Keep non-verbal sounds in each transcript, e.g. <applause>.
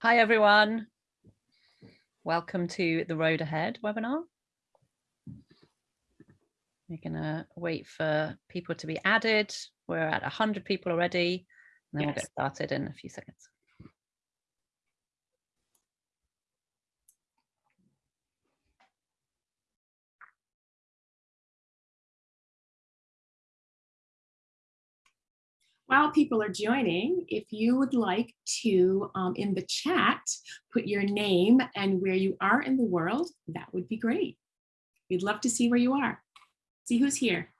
Hi, everyone. Welcome to the Road Ahead webinar. We're going to wait for people to be added. We're at 100 people already, and then yes. we'll get started in a few seconds. While people are joining, if you would like to, um, in the chat, put your name and where you are in the world, that would be great. We'd love to see where you are. See who's here.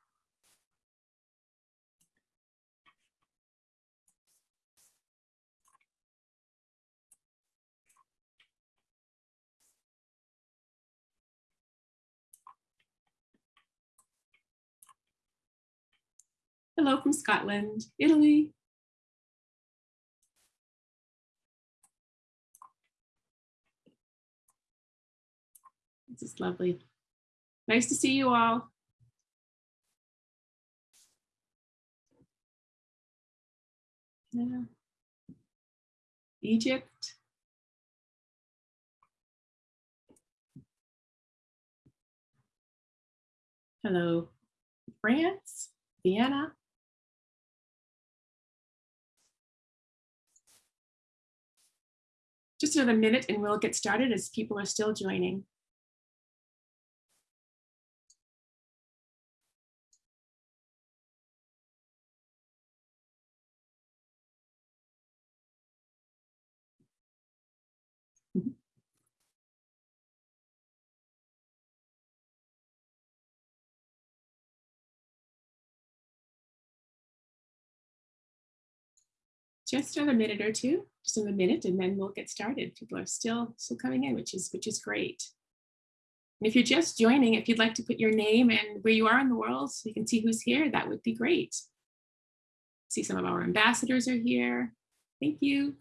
Hello from Scotland, Italy. This is lovely. Nice to see you all. Yeah. Egypt. Hello, France, Vienna. Just another minute and we'll get started as people are still joining. Just another minute or two, just another minute, and then we'll get started. People are still still coming in, which is which is great. And if you're just joining, if you'd like to put your name and where you are in the world so you can see who's here, that would be great. See some of our ambassadors are here. Thank you.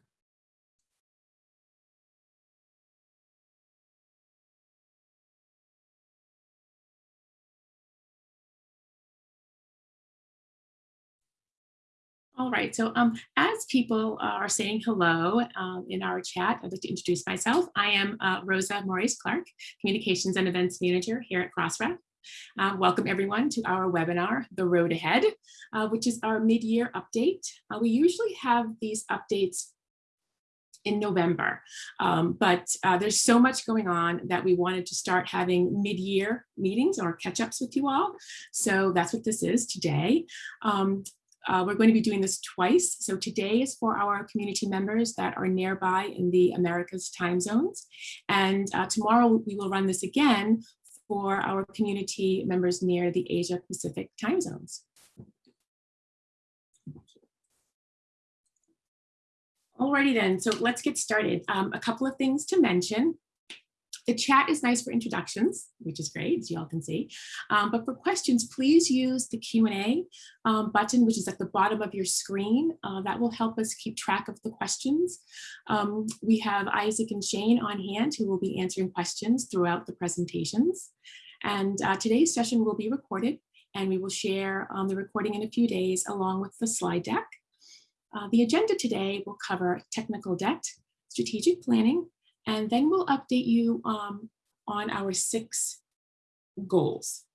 All right, so um, as people are saying hello um, in our chat, I'd like to introduce myself. I am uh, Rosa Morais Clark, Communications and Events Manager here at Crossref. Uh, welcome everyone to our webinar, The Road Ahead, uh, which is our mid-year update. Uh, we usually have these updates in November, um, but uh, there's so much going on that we wanted to start having mid-year meetings or catch-ups with you all. So that's what this is today. Um, uh, we're going to be doing this twice. So today is for our community members that are nearby in the Americas time zones. And uh, tomorrow we will run this again for our community members near the Asia Pacific time zones. Alrighty then, so let's get started. Um, a couple of things to mention. The chat is nice for introductions, which is great, as you all can see. Um, but for questions, please use the Q&A um, button, which is at the bottom of your screen. Uh, that will help us keep track of the questions. Um, we have Isaac and Shayn on hand who will be answering questions throughout the presentations. And uh, today's session will be recorded and we will share um, the recording in a few days along with the slide deck. Uh, the agenda today will cover technical debt, strategic planning, and then we'll update you um, on our six goals.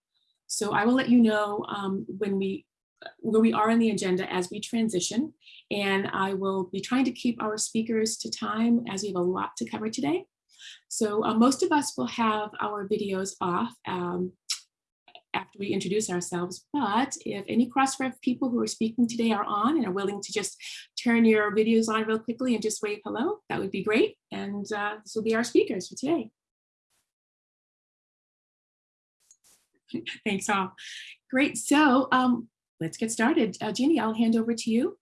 So I will let you know um, when we where we are in the agenda as we transition. And I will be trying to keep our speakers to time as we have a lot to cover today. So uh, most of us will have our videos off um, after we introduce ourselves. But if any Crossref people who are speaking today are on and are willing to just turn your videos on real quickly and just wave hello, that would be great. And uh, this will be our speakers for today. <laughs> Thanks all. Great. So um, let's get started. Uh, Ginny, I'll hand over to you.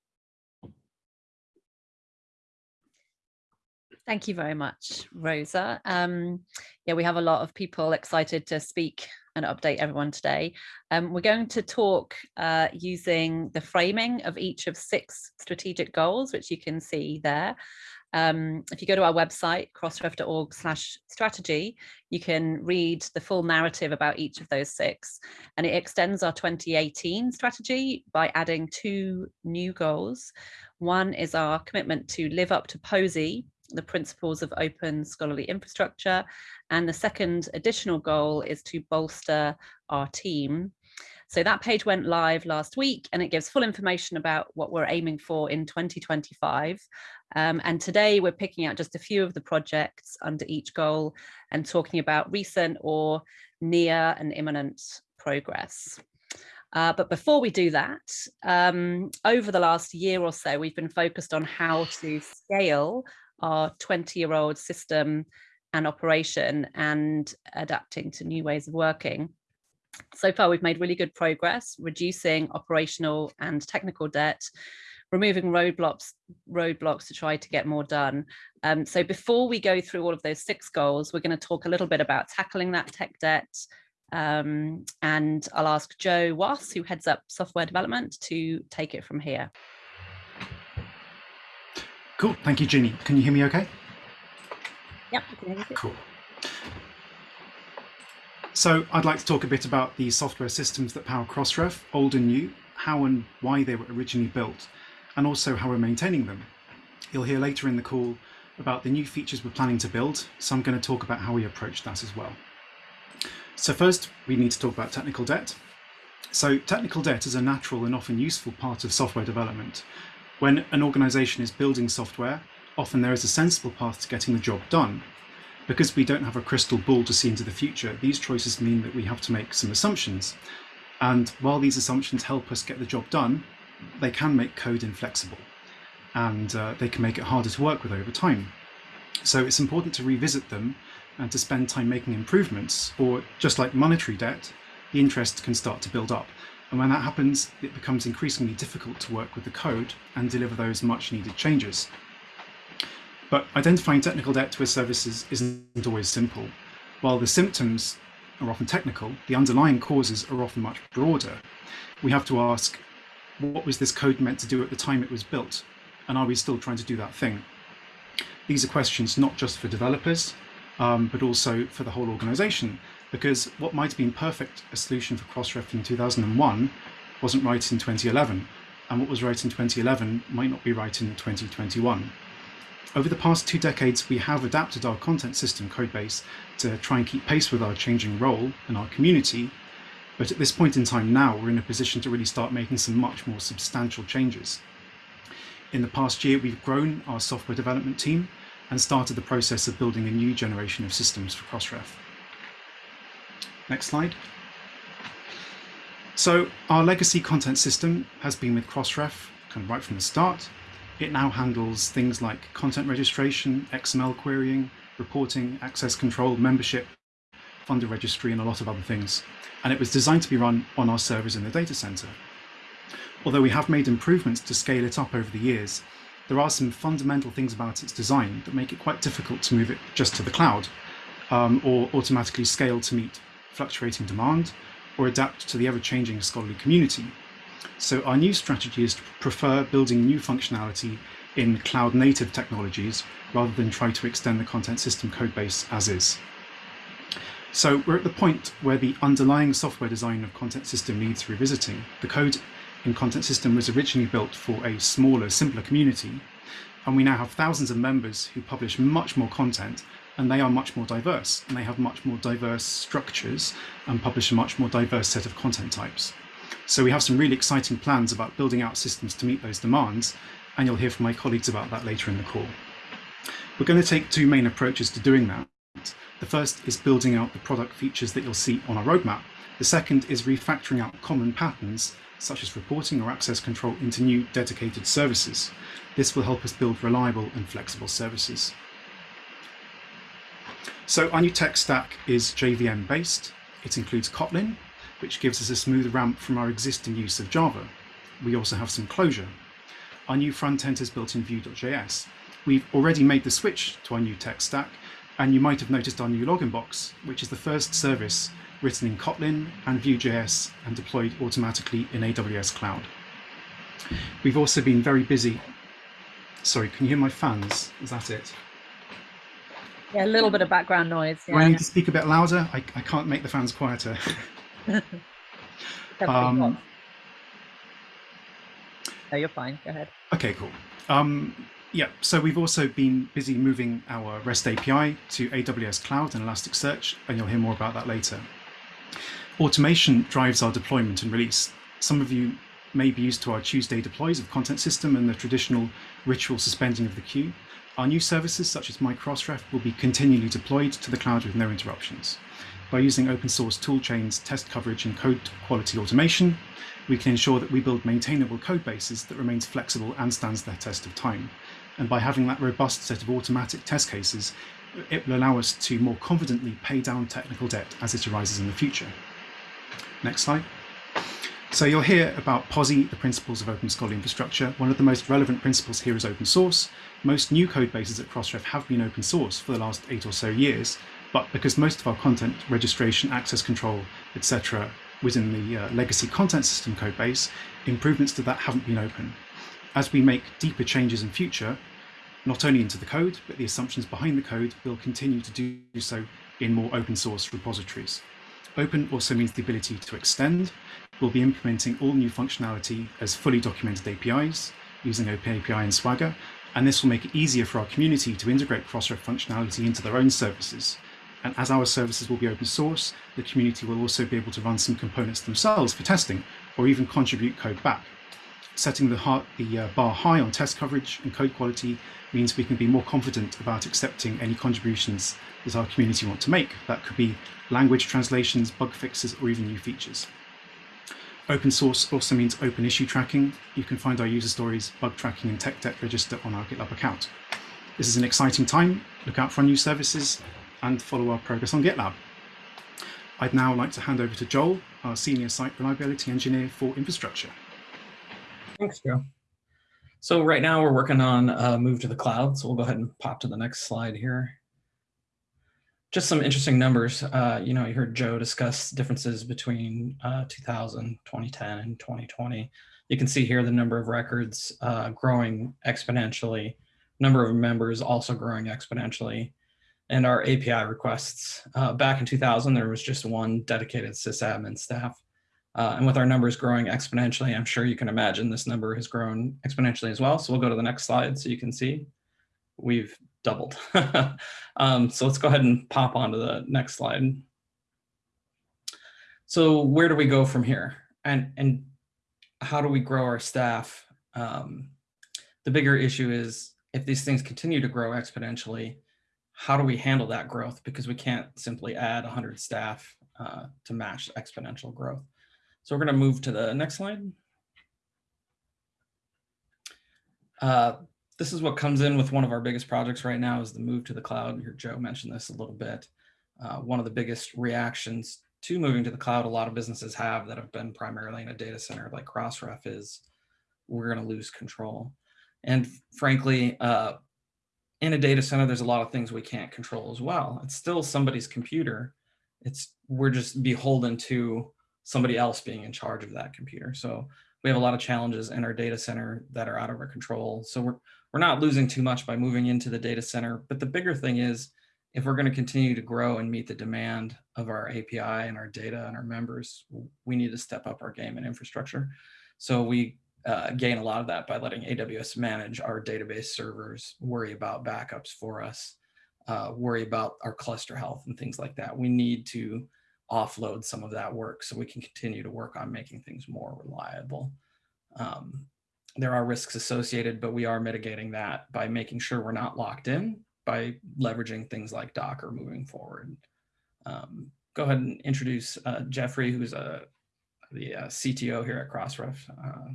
Thank you very much, Rosa. Um, yeah, we have a lot of people excited to speak and update everyone today. Um, we're going to talk uh, using the framing of each of six strategic goals, which you can see there. Um, if you go to our website, crossref.org slash strategy, you can read the full narrative about each of those six. And it extends our 2018 strategy by adding two new goals. One is our commitment to live up to POSI the principles of open scholarly infrastructure. And the second additional goal is to bolster our team. So that page went live last week and it gives full information about what we're aiming for in 2025. Um, and today we're picking out just a few of the projects under each goal and talking about recent or near and imminent progress. Uh, but before we do that, um, over the last year or so, we've been focused on how to scale our 20 year old system and operation and adapting to new ways of working. So far, we've made really good progress, reducing operational and technical debt, removing roadblocks roadblocks to try to get more done. Um, so before we go through all of those six goals, we're going to talk a little bit about tackling that tech debt, um, and I'll ask Joe Wass, who heads up software development, to take it from here. Cool. Thank you, Ginny. Can you hear me okay? Yep. Cool. So I'd like to talk a bit about the software systems that power Crossref, old and new, how and why they were originally built, and also how we're maintaining them. You'll hear later in the call about the new features we're planning to build, so I'm going to talk about how we approach that as well. So first, we need to talk about technical debt. So technical debt is a natural and often useful part of software development. When an organization is building software, often there is a sensible path to getting the job done. Because we don't have a crystal ball to see into the future, these choices mean that we have to make some assumptions. And while these assumptions help us get the job done, they can make code inflexible and uh, they can make it harder to work with over time. So it's important to revisit them and to spend time making improvements, or just like monetary debt, the interest can start to build up. And when that happens, it becomes increasingly difficult to work with the code and deliver those much needed changes. But identifying technical debt to a service isn't always simple. While the symptoms are often technical, the underlying causes are often much broader. We have to ask, what was this code meant to do at the time it was built? And are we still trying to do that thing? These are questions not just for developers, um, but also for the whole organization. Because what might have been perfect a solution for Crossref in 2001 wasn't right in 2011, and what was right in 2011 might not be right in 2021. Over the past two decades, we have adapted our content system codebase to try and keep pace with our changing role and our community, but at this point in time now, we're in a position to really start making some much more substantial changes. In the past year, we've grown our software development team and started the process of building a new generation of systems for Crossref. Next slide. So our legacy content system has been with Crossref kind of right from the start. It now handles things like content registration, XML querying, reporting, access control, membership, funder registry, and a lot of other things. And it was designed to be run on our servers in the data center. Although we have made improvements to scale it up over the years, there are some fundamental things about its design that make it quite difficult to move it just to the cloud um, or automatically scale to meet fluctuating demand or adapt to the ever-changing scholarly community. So our new strategy is to prefer building new functionality in cloud-native technologies rather than try to extend the content system codebase as is. So we're at the point where the underlying software design of content system needs revisiting. The code in Content System was originally built for a smaller, simpler community, and we now have thousands of members who publish much more content and they are much more diverse and they have much more diverse structures and publish a much more diverse set of content types. So we have some really exciting plans about building out systems to meet those demands and you'll hear from my colleagues about that later in the call. We're going to take two main approaches to doing that. The first is building out the product features that you'll see on our roadmap. The second is refactoring out common patterns such as reporting or access control into new dedicated services. This will help us build reliable and flexible services. So our new tech stack is JVM based. It includes Kotlin, which gives us a smooth ramp from our existing use of Java. We also have some Clojure. Our new front end is built in Vue.js. We've already made the switch to our new tech stack, and you might have noticed our new login box, which is the first service written in Kotlin and Vue.js and deployed automatically in AWS Cloud. We've also been very busy. Sorry, can you hear my fans? Is that it? Yeah, a little bit of background noise. Yeah. I need to speak a bit louder? I, I can't make the fans quieter. <laughs> <laughs> um, no, you're fine. Go ahead. Okay, cool. Um, Yeah, so we've also been busy moving our REST API to AWS Cloud and Elasticsearch, and you'll hear more about that later. Automation drives our deployment and release. Some of you may be used to our Tuesday deploys of content system and the traditional ritual suspending of the queue. Our new services, such as MyCrossref, will be continually deployed to the cloud with no interruptions. By using open source toolchains, test coverage, and code quality automation, we can ensure that we build maintainable code bases that remains flexible and stands the test of time. And by having that robust set of automatic test cases, it will allow us to more confidently pay down technical debt as it arises in the future. Next slide. So you'll hear about POSI, the principles of open scholarly infrastructure. One of the most relevant principles here is open source. Most new code bases at Crossref have been open source for the last eight or so years, but because most of our content registration, access control, etc. within the uh, legacy content system code base, improvements to that haven't been open. As we make deeper changes in future, not only into the code, but the assumptions behind the code will continue to do so in more open source repositories. Open also means the ability to extend. We'll be implementing all new functionality as fully documented APIs using OpenAPI and Swagger, and this will make it easier for our community to integrate Crossref functionality into their own services. And as our services will be open source, the community will also be able to run some components themselves for testing, or even contribute code back. Setting the, heart, the uh, bar high on test coverage and code quality means we can be more confident about accepting any contributions that our community want to make. That could be language translations, bug fixes, or even new features. Open source also means open issue tracking. You can find our user stories, bug tracking, and tech debt register on our GitLab account. This is an exciting time. Look out for new services and follow our progress on GitLab. I'd now like to hand over to Joel, our Senior Site Reliability Engineer for Infrastructure. Thanks, Joe. So right now we're working on a move to the cloud. So we'll go ahead and pop to the next slide here. Just some interesting numbers. Uh, you know, you heard Joe discuss differences between uh, 2000, 2010, and 2020. You can see here the number of records uh, growing exponentially, number of members also growing exponentially, and our API requests. Uh, back in 2000, there was just one dedicated sysadmin staff. Uh, and with our numbers growing exponentially, I'm sure you can imagine this number has grown exponentially as well. So we'll go to the next slide so you can see we've doubled. <laughs> um, so let's go ahead and pop onto the next slide. So where do we go from here? And, and how do we grow our staff? Um, the bigger issue is if these things continue to grow exponentially, how do we handle that growth? Because we can't simply add 100 staff uh, to match exponential growth. So we're going to move to the next slide. Uh, this is what comes in with one of our biggest projects right now is the move to the cloud. Here, Joe mentioned this a little bit. Uh, one of the biggest reactions to moving to the cloud a lot of businesses have that have been primarily in a data center like Crossref is we're going to lose control. And frankly, uh, in a data center, there's a lot of things we can't control as well. It's still somebody's computer. It's we're just beholden to somebody else being in charge of that computer. So we have a lot of challenges in our data center that are out of our control. So we're, we're not losing too much by moving into the data center. But the bigger thing is if we're going to continue to grow and meet the demand of our API and our data and our members, we need to step up our game and infrastructure. So we uh, gain a lot of that by letting AWS manage our database servers, worry about backups for us, uh, worry about our cluster health and things like that. We need to offload some of that work so we can continue to work on making things more reliable. Um, there are risks associated, but we are mitigating that by making sure we're not locked in by leveraging things like Docker moving forward. Um, go ahead and introduce uh, Geoffrey, who's a, uh, the uh, CTO here at Crossref. Uh,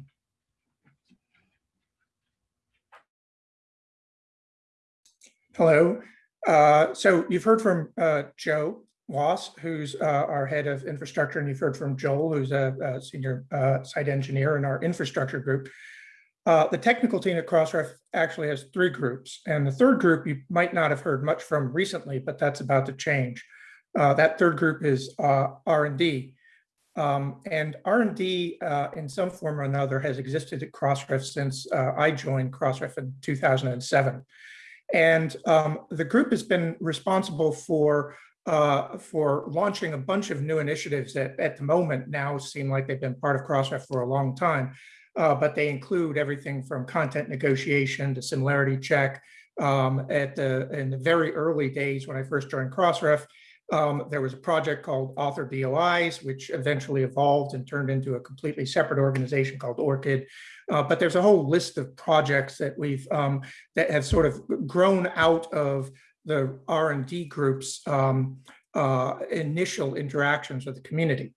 Hello. Uh, so you've heard from uh, Joe Wass, who's our head of infrastructure, and you've heard from Joel, who's a, a senior site engineer in our infrastructure group. Uh, the technical team at Crossref actually has three groups, and the third group you might not have heard much from recently, but that's about to change. Uh, that third group is uh, R&D. Um, and R&D uh, in some form or another has existed at Crossref since I joined Crossref in 2007. And um, the group has been responsible for uh, for launching a bunch of new initiatives that at the moment now seem like they've been part of Crossref for a long time. Uh, but they include everything from content negotiation to similarity check. Um, at the in the very early days when I first joined Crossref, um, there was a project called Author DOIs, which eventually evolved and turned into a completely separate organization called ORCID. Uh, but there's a whole list of projects that we've um, that have sort of grown out of the R&D group's um, uh, initial interactions with the community.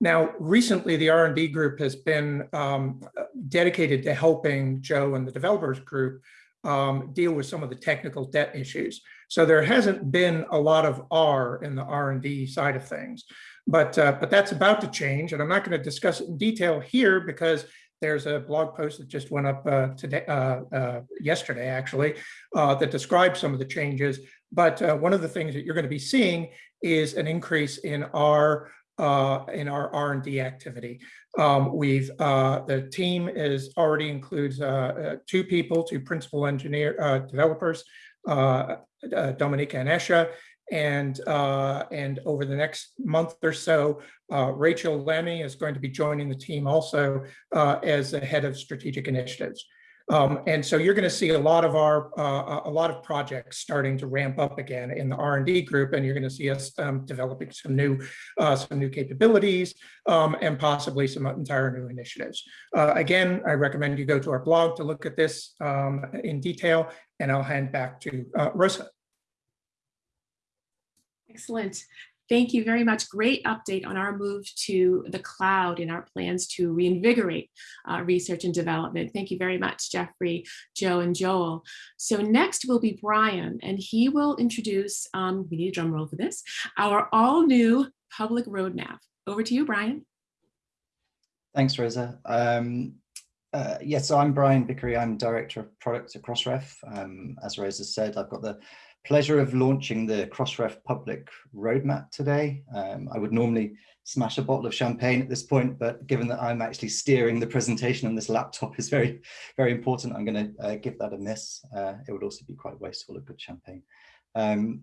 Now, recently, the R&D group has been um, dedicated to helping Joe and the developers group um, deal with some of the technical debt issues. So there hasn't been a lot of R in the R&D side of things, but, uh, but that's about to change. And I'm not going to discuss it in detail here because there's a blog post that just went up uh, today, uh, uh yesterday, actually, uh, that describes some of the changes. But uh, one of the things that you're going to be seeing is an increase in our uh, in our R&D activity. Um, we've uh, the team is already includes uh, uh two people, two principal engineer uh, developers, Dominika and Esha, and and over the next month or so, Rachael Lammey is going to be joining the team also as the head of strategic initiatives. Um, and so you're going to see a lot of our uh, a lot of projects starting to ramp up again in the R&D group, and you're going to see us um, developing some new uh, some new capabilities um, and possibly some entire new initiatives. Uh, again, I recommend you go to our blog to look at this um, in detail, and I'll hand back to uh, Rosa. Excellent. Thank you very much. Great update on our move to the cloud and our plans to reinvigorate uh, research and development. Thank you very much, Geoffrey, Joe, and Joel. So next will be Bryan, and he will introduce, um, we need a drum roll for this, our all new public roadmap. Over to you, Bryan. Thanks, Rosa. Um, uh, yes, so I'm Bryan Vickery. I'm Director of Product at Crossref. Um, as Rosa said, I've got the pleasure of launching the Crossref public roadmap today. Um, I would normally smash a bottle of champagne at this point, but given that I'm actually steering the presentation on this laptop is very, very important, I'm going to uh, give that a miss. Uh, it would also be quite wasteful of good champagne. Um,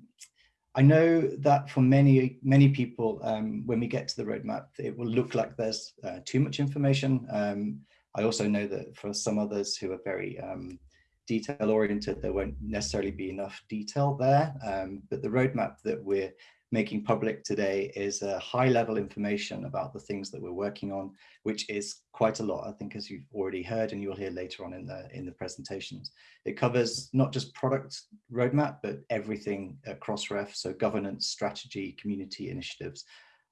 I know that for many, many people, um, when we get to the roadmap, it will look like there's uh, too much information. Um, I also know that for some others who are very um, detail oriented, there won't necessarily be enough detail there. Um, but the roadmap that we're making public today is a high level information about the things that we're working on, which is quite a lot, I think, as you've already heard, and you'll hear later on in the in the presentations. It covers not just product roadmap, but everything across REF, so governance, strategy, community initiatives,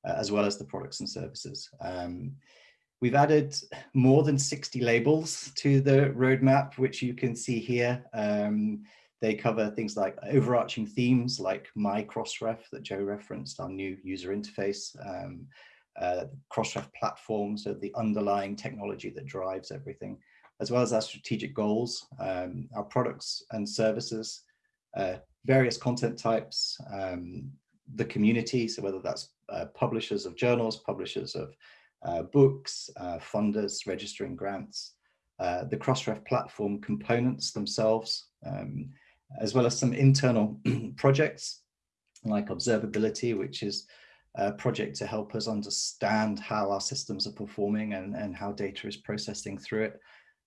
uh, as well as the products and services. Um, We've added more than 60 labels to the roadmap, which you can see here. Um, they cover things like overarching themes like My Crossref that Joe referenced, our new user interface, um, uh, Crossref platform, so the underlying technology that drives everything, as well as our strategic goals, um, our products and services, uh, various content types, um, the community, so whether that's uh, publishers of journals, publishers of books, uh, funders registering grants, uh, the Crossref platform components themselves, um, as well as some internal <clears throat> projects like observability, which is a project to help us understand how our systems are performing and, and how data is processing through it.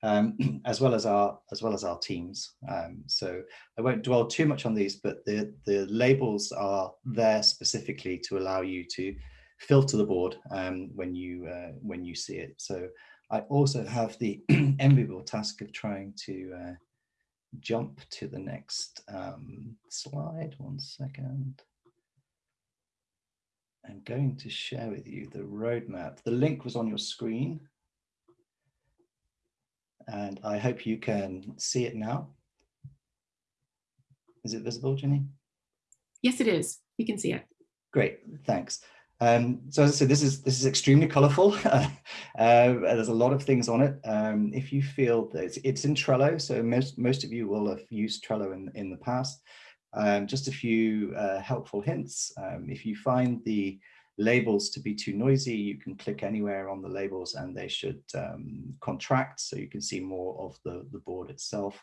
Um, <clears throat> as well as our as well as our teams. Um, so I won't dwell too much on these, but the the labels are there specifically to allow you to filter the board um, when you uh, when you see it. So I also have the <clears throat> enviable task of trying to uh, jump to the next um, slide. One second. I'm going to share with you the roadmap. The link was on your screen. And I hope you can see it now. Is it visible, Jenny? Yes, it is. You can see it. Great, thanks. Um, so as I said, this is this is extremely colourful. <laughs> uh, there's a lot of things on it. Um, if you feel that it's, it's, in Trello, so most most of you will have used Trello in in the past. Um, just a few uh, helpful hints. Um, if you find the labels to be too noisy, you can click anywhere on the labels and they should um, contract so you can see more of the the board itself.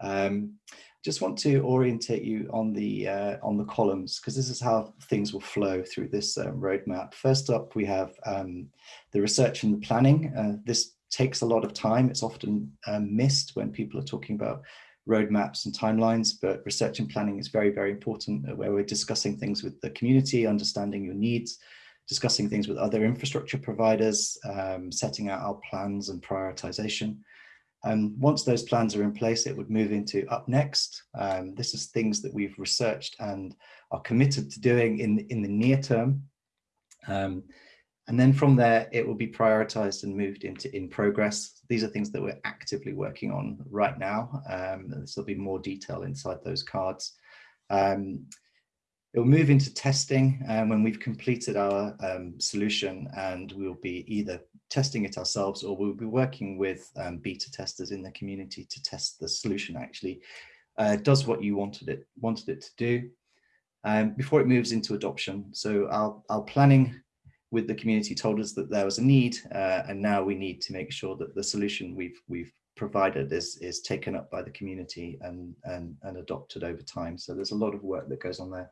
Um, just want to orientate you on the uh, on the columns because this is how things will flow through this uh, roadmap. First up, we have um, the research and the planning. Uh, this takes a lot of time. It's often um, missed when people are talking about roadmaps and timelines, but research and planning is very, very important uh, where we're discussing things with the community, understanding your needs, discussing things with other infrastructure providers, um, setting out our plans and prioritization. And once those plans are in place, it would move into up next. Um, this is things that we've researched and are committed to doing in, in the near term. Um, and then from there, it will be prioritized and moved into in progress. These are things that we're actively working on right now. Um, there'll be more detail inside those cards. Um, it will move into testing um, when we've completed our um, solution and we'll be either testing it ourselves or we'll be working with um, beta testers in the community to test the solution actually. Uh, does what you wanted it wanted it to do. Um, before it moves into adoption. So our, our planning with the community told us that there was a need uh, and now we need to make sure that the solution we've we've provided is is taken up by the community and and and adopted over time. So there's a lot of work that goes on there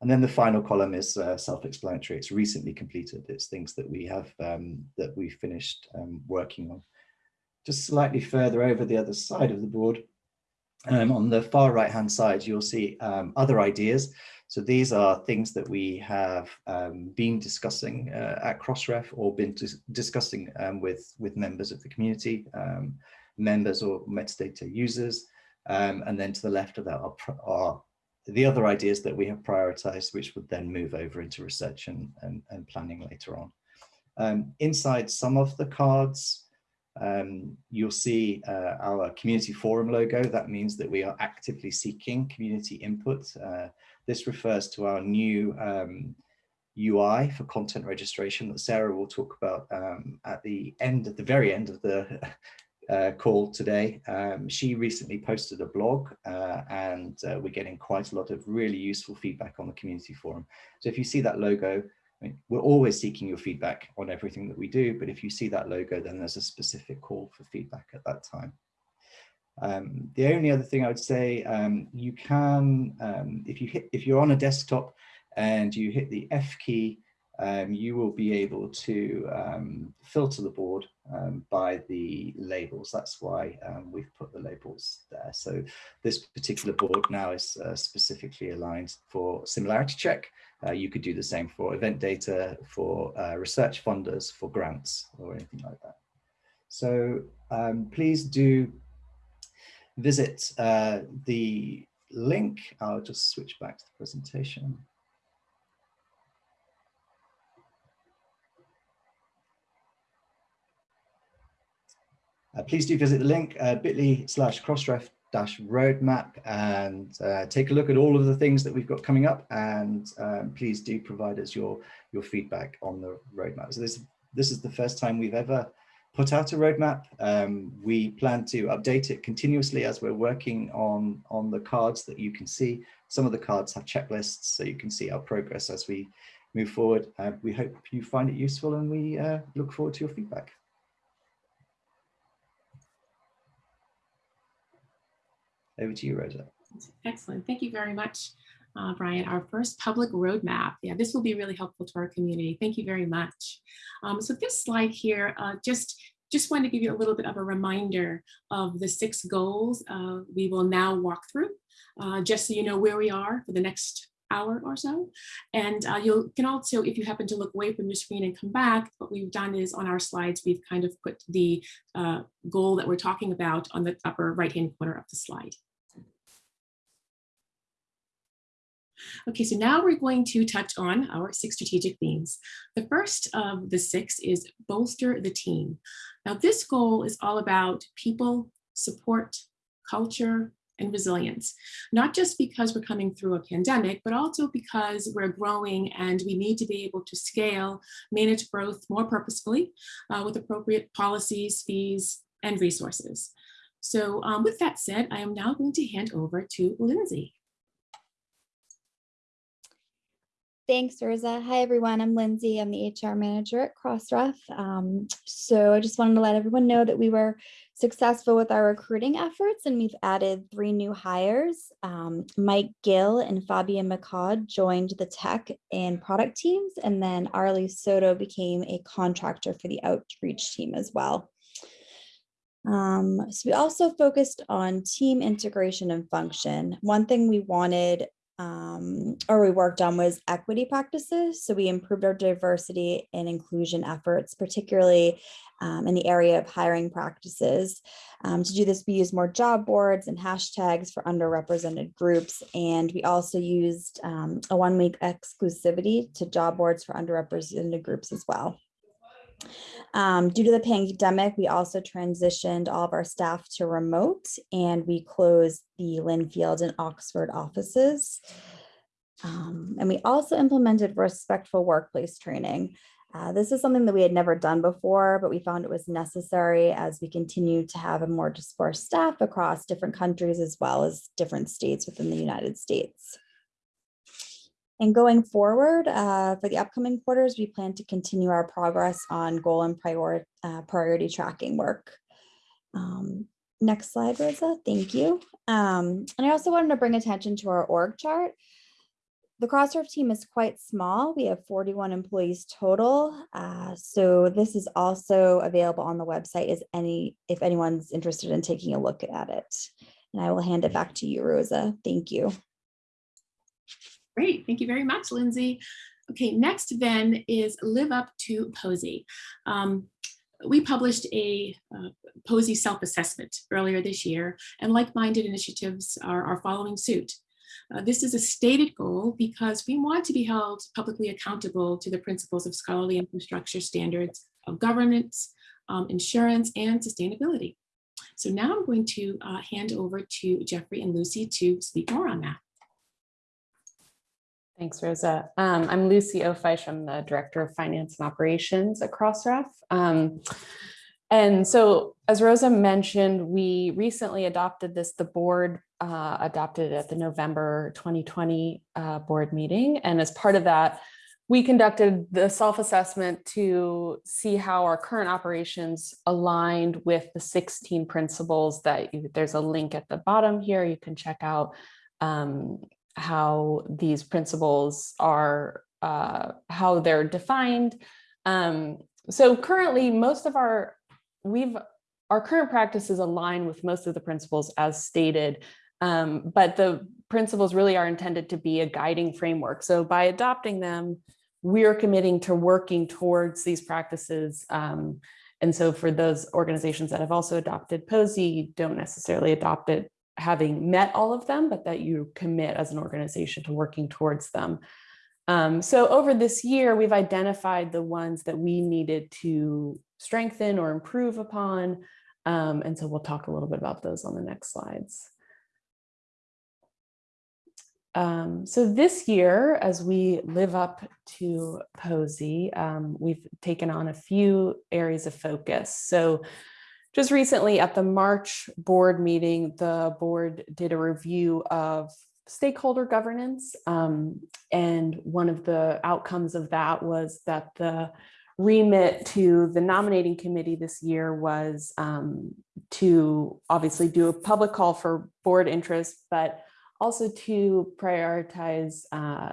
and then the final column is uh, self-explanatory. It's recently completed. It's things that we have um, that we finished um, working on. Just slightly further over the other side of the board, um, on the far right hand side, you'll see um, other ideas. So these are things that we have um, been discussing uh, at Crossref or been dis discussing um, with, with members of the community, members or metadata users. and then to the left of that are, are the other ideas that we have prioritized, which would then move over into research and, and, and planning later on. Um, inside some of the cards, um, you'll see uh, our community forum logo. That means that we are actively seeking community input. Uh, this refers to our new um, UI for content registration that Sarah will talk about um, at the end, at the very end of the uh, call today. Um, she recently posted a blog uh, and uh, we're getting quite a lot of really useful feedback on the community forum. So if you see that logo, I mean, we're always seeking your feedback on everything that we do, but if you see that logo, then there's a specific call for feedback at that time. Um, the only other thing I would say, um, you can, um, if you hit, if you're on a desktop and you hit the F key, um, you will be able to um, filter the board um, by the labels. That's why um, we've put the labels there. So this particular board now is uh, specifically aligned for similarity check. Uh, you could do the same for event data, for uh, research funders, for grants or anything like that. So um, please do visit uh, the link. I'll just switch back to the presentation. Please do visit the link uh, bit.ly slash crossref dash roadmap and uh, take a look at all of the things that we've got coming up and um, please do provide us your your feedback on the roadmap. So this this is the first time we've ever put out a roadmap. Um, we plan to update it continuously as we're working on on the cards that you can see. Some of the cards have checklists so you can see our progress as we move forward. Uh, we hope you find it useful and we uh, look forward to your feedback. Over to you, Rosa. Excellent. Thank you very much, uh, Bryan. Our first public roadmap. Yeah, this will be really helpful to our community. Thank you very much. Um, so this slide here, uh, just just wanted to give you a little bit of a reminder of the six goals uh, we will now walk through, uh, just so you know where we are for the next hour or so. And uh, you can also, if you happen to look away from your screen and come back, what we've done is on our slides, we've kind of put the uh, goal that we're talking about on the upper right-hand corner of the slide. Okay, so now we're going to touch on our six strategic themes. The first of the six is bolster the team. Now this goal is all about people, support, culture, and resilience, not just because we're coming through a pandemic, but also because we're growing and we need to be able to scale, manage growth more purposefully uh, with appropriate policies, fees, and resources. So um, with that said, I am now going to hand over to Lindsay. Thanks, Rosa. Hi, everyone. I'm Lindsay. I'm the HR manager at Crossref. Um, so I just wanted to let everyone know that we were successful with our recruiting efforts and we've added three new hires. Um, Mike Gill and Fabienne Michaud joined the tech and product teams, and then Arlie Soto became a contractor for the outreach team as well. Um, so we also focused on team integration and function. One thing we wanted um, or we worked on was equity practices. So we improved our diversity and inclusion efforts, particularly um, in the area of hiring practices. Um, to do this, we used more job boards and hashtags for underrepresented groups. And we also used um, a one week exclusivity to job boards for underrepresented groups as well. Um, due to the pandemic, we also transitioned all of our staff to remote and we closed the Lynnfield and Oxford offices. Um, and we also implemented respectful workplace training. Uh, this is something that we had never done before, but we found it was necessary as we continue to have a more dispersed staff across different countries as well as different states within the United States. And going forward, uh, for the upcoming quarters, we plan to continue our progress on goal and prior, uh, priority tracking work. Um, next slide, Rosa. Thank you. Um, and I also wanted to bring attention to our org chart. The Crossref team is quite small. We have 41 employees total. Uh, so this is also available on the website as any if anyone's interested in taking a look at it. And I will hand it back to you, Rosa. Thank you. Great, thank you very much, Lindsay. Okay, next then is Live Up to POSI. Um, we published a uh, POSI self-assessment earlier this year, and like-minded initiatives are, are following suit. Uh, this is a stated goal because we want to be held publicly accountable to the principles of scholarly infrastructure standards of governance, um, insurance, and sustainability. So now I'm going to uh, hand over to Geoffrey and Lucy to speak more on that. Thanks, Rosa. Um, I'm Lucy Ofiesh. I'm the Director of Finance and Operations at Crossref. Um, and so, as Rosa mentioned, we recently adopted this, the board uh, adopted it at the November 2020 uh, board meeting. And as part of that, we conducted the self-assessment to see how our current operations aligned with the 16 principles that you, there's a link at the bottom here you can check out um, how these principles are, uh, how they're defined. Um, so currently most of our, we've, our current practices align with most of the principles as stated, um, but the principles really are intended to be a guiding framework. So by adopting them, we're committing to working towards these practices. Um, and so for those organizations that have also adopted POSI, don't necessarily adopt it having met all of them, but that you commit as an organization to working towards them. Um, so over this year, we've identified the ones that we needed to strengthen or improve upon. Um, and so we'll talk a little bit about those on the next slides. Um, so this year, as we live up to POSI, um, we've taken on a few areas of focus. So just recently at the March board meeting, the board did a review of stakeholder governance. Um, and one of the outcomes of that was that the remit to the nominating committee this year was um, to obviously do a public call for board interest, but also to prioritize uh,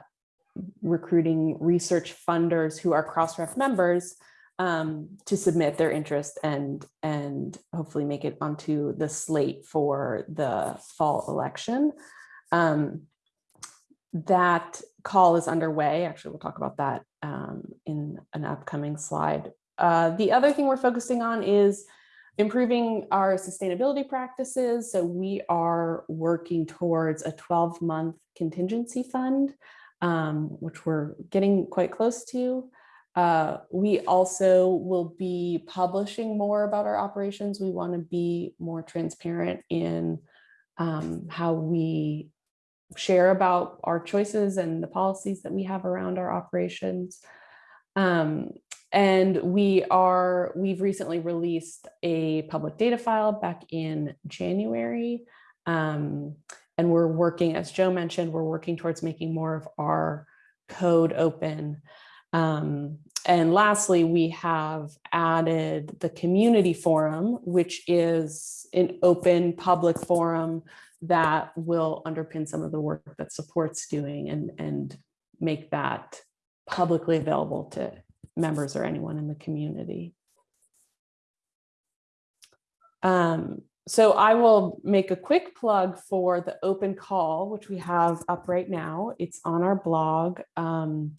recruiting research funders who are Crossref members um, to submit their interest and and hopefully make it onto the slate for the fall election. Um, that call is underway. Actually, we'll talk about that um, in an upcoming slide. Uh, the other thing we're focusing on is improving our sustainability practices. So we are working towards a 12 month contingency fund, um, which we're getting quite close to. Uh, we also will be publishing more about our operations. We want to be more transparent in um, how we share about our choices and the policies that we have around our operations. Um, and we are, we've recently released a public data file back in January. Um, and we're working, as Joe mentioned, we're working towards making more of our code open. Um, and lastly, we have added the community forum, which is an open public forum that will underpin some of the work that supports doing and, and make that publicly available to members or anyone in the community. Um, so I will make a quick plug for the open call, which we have up right now. It's on our blog. Um,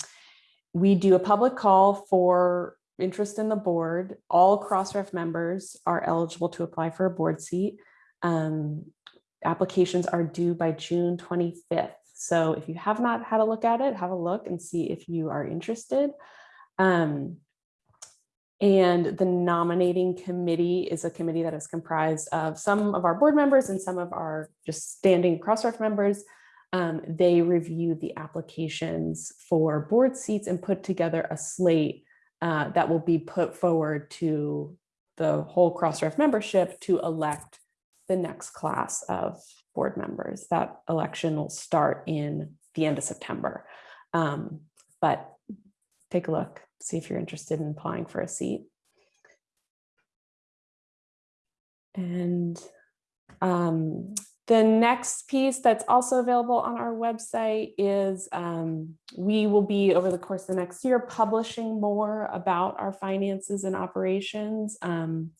we do a public call for interest in the board. All Crossref members are eligible to apply for a board seat. Um, applications are due by June 25th. So if you have not had a look at it, have a look and see if you are interested. Um, and the nominating committee is a committee that is comprised of some of our board members and some of our just standing Crossref members. Um, they review the applications for board seats and put together a slate uh, that will be put forward to the whole Crossref membership to elect the next class of board members. That election will start in the end of September. Um, but take a look, see if you're interested in applying for a seat. And um, the next piece that's also available on our website is um, we will be over the course of the next year publishing more about our finances and operations. Um,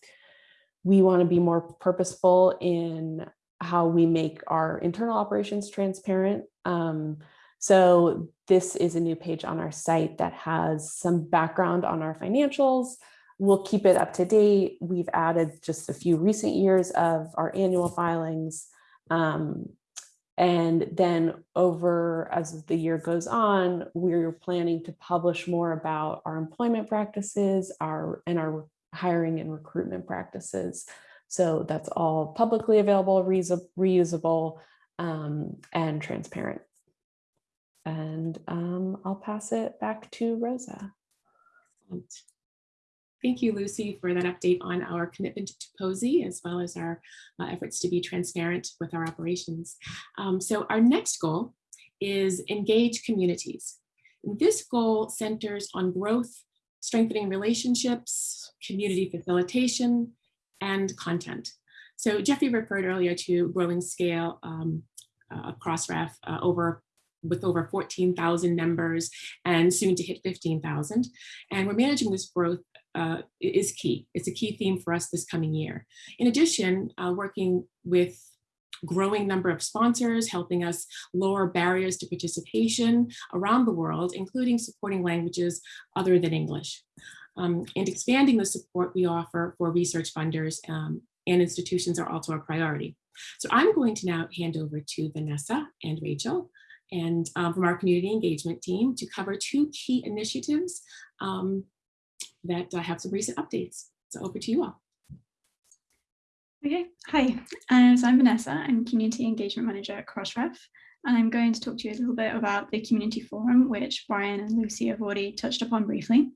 we want to be more purposeful in how we make our internal operations transparent. Um, so this is a new page on our site that has some background on our financials. We'll keep it up to date. We've added just a few recent years of our annual filings. Um, and then over as the year goes on, we're planning to publish more about our employment practices, our and our hiring and recruitment practices. So that's all publicly available, reusable, um, and transparent. And um, I'll pass it back to Rosa. Thank you, Lucy, for that update on our commitment to POSI, as well as our uh, efforts to be transparent with our operations. Um, so our next goal is engage communities. This goal centers on growth strengthening relationships, community facilitation, and content. So Geoffrey referred earlier to growing scale um, uh, Crossref uh, over with over 14,000 members and soon to hit 15,000. And we're managing this growth uh, is key. It's a key theme for us this coming year. In addition, uh, working with growing number of sponsors, helping us lower barriers to participation around the world, including supporting languages other than English, um, and expanding the support we offer for research funders um, and institutions are also a priority. So I'm going to now hand over to Vanessa and Rachael and um, from our community engagement team to cover two key initiatives um, that uh, have some recent updates. So over to you all. Okay, hi, uh, so I'm Vanessa, I'm Community Engagement Manager at Crossref, and I'm going to talk to you a little bit about the Community Forum, which Bryan and Lucy have already touched upon briefly.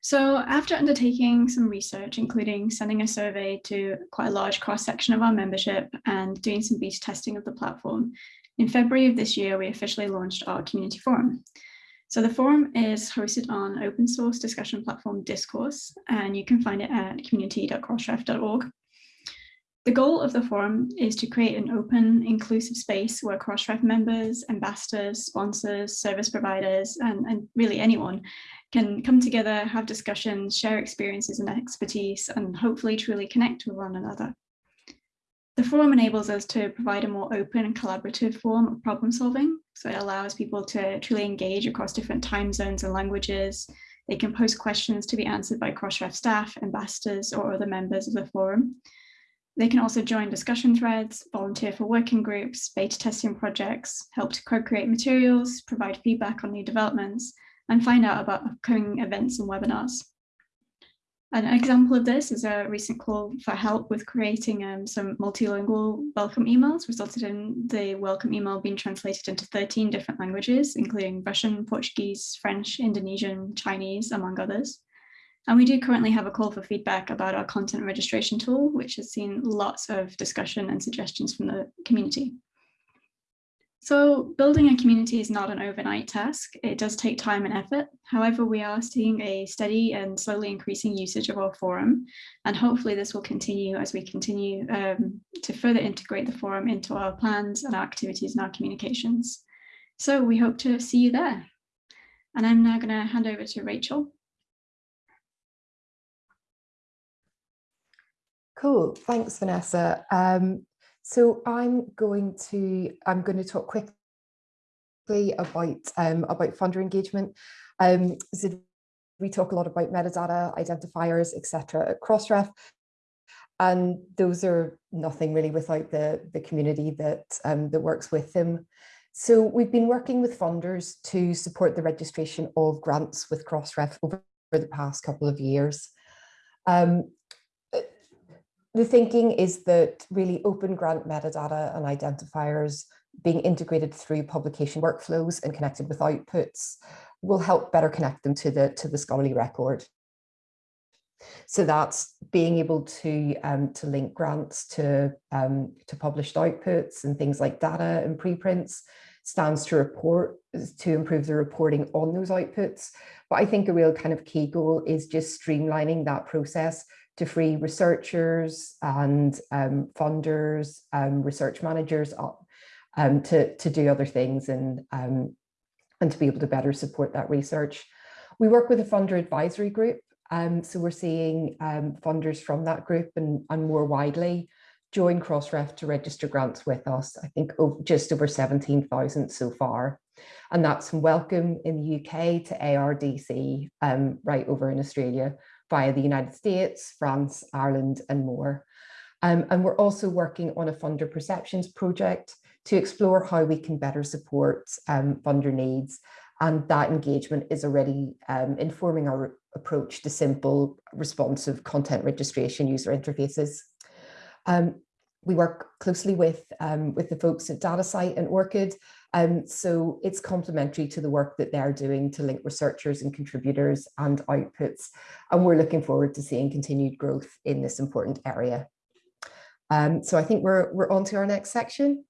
So after undertaking some research, including sending a survey to quite a large cross-section of our membership and doing some beta testing of the platform, in February of this year, we officially launched our Community Forum. So the forum is hosted on open source discussion platform Discourse, and you can find it at community.crossref.org. The goal of the forum is to create an open, inclusive space where Crossref members, ambassadors, sponsors, service providers, and, and really anyone can come together, have discussions, share experiences and expertise, and hopefully truly connect with one another. The forum enables us to provide a more open and collaborative form of problem solving. So it allows people to truly engage across different time zones and languages. They can post questions to be answered by Crossref staff, ambassadors, or other members of the forum. They can also join discussion threads, volunteer for working groups, beta testing projects, help to co-create materials, provide feedback on new developments, and find out about upcoming events and webinars. An example of this is a recent call for help with creating um, some multilingual welcome emails, resulted in the welcome email being translated into 13 different languages, including Russian, Portuguese, French, Indonesian, Chinese, among others. And we do currently have a call for feedback about our content registration tool, which has seen lots of discussion and suggestions from the community. So building a community is not an overnight task. It does take time and effort. However, we are seeing a steady and slowly increasing usage of our forum. And hopefully this will continue as we continue um, to further integrate the forum into our plans and our activities and our communications. So we hope to see you there. And I'm now going to hand over to Rachael. Cool, thanks Vanessa. Um, so I'm going to, I'm going to talk quickly about, um, about funder engagement. Um, so we talk a lot about metadata, identifiers, etc. at Crossref. And those are nothing really without the, the community that, um, that works with them. So we've been working with funders to support the registration of grants with Crossref over the past couple of years. Um, the thinking is that really open grant metadata and identifiers being integrated through publication workflows and connected with outputs will help better connect them to the, to the scholarly record. So that's being able to, um, to link grants to, um, to published outputs and things like data and preprints stands to report to improve the reporting on those outputs. But I think a real kind of key goal is just streamlining that process to free researchers and um, funders, um, research managers up um, to, to do other things and, um, and to be able to better support that research. We work with a funder advisory group um, so we're seeing um, funders from that group and, and more widely join Crossref to register grants with us. I think just over 17,000 so far. And that's from Wellcome in the UK to ARDC um, right over in Australia via the United States, France, Ireland and more. Um, and we're also working on a funder perceptions project to explore how we can better support um, funder needs. And that engagement is already um, informing our approach to simple responsive content registration user interfaces. Um, we work closely with, um, with the folks at DataCite and ORCID, um, so it's complementary to the work that they're doing to link researchers and contributors and outputs. And we're looking forward to seeing continued growth in this important area. Um, so I think we're, we're on to our next section.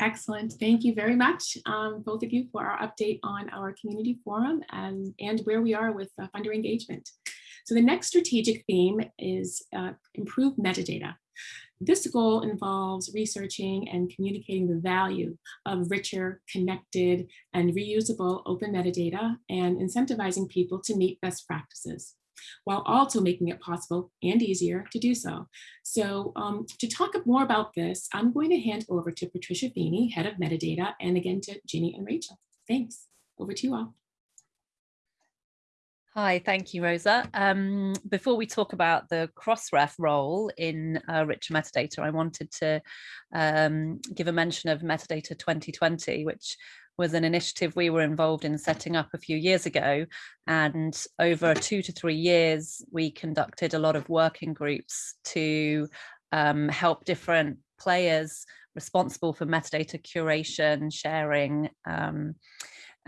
Excellent. Thank you very much, um, both of you, for our update on our community forum and, and where we are with uh, funder engagement. So the next strategic theme is uh, improve metadata. This goal involves researching and communicating the value of richer, connected, and reusable open metadata and incentivizing people to meet best practices while also making it possible and easier to do so. So um, to talk more about this, I'm going to hand over to Patricia Feeney, head of metadata, and again to Ginny and Rachael. Thanks. Over to you all. Hi, thank you, Rosa. Um, before we talk about the Crossref role in uh, richer metadata, I wanted to um, give a mention of Metadata 2020, which was an initiative we were involved in setting up a few years ago. And over two to three years, we conducted a lot of working groups to um, help different players responsible for metadata curation, sharing, um,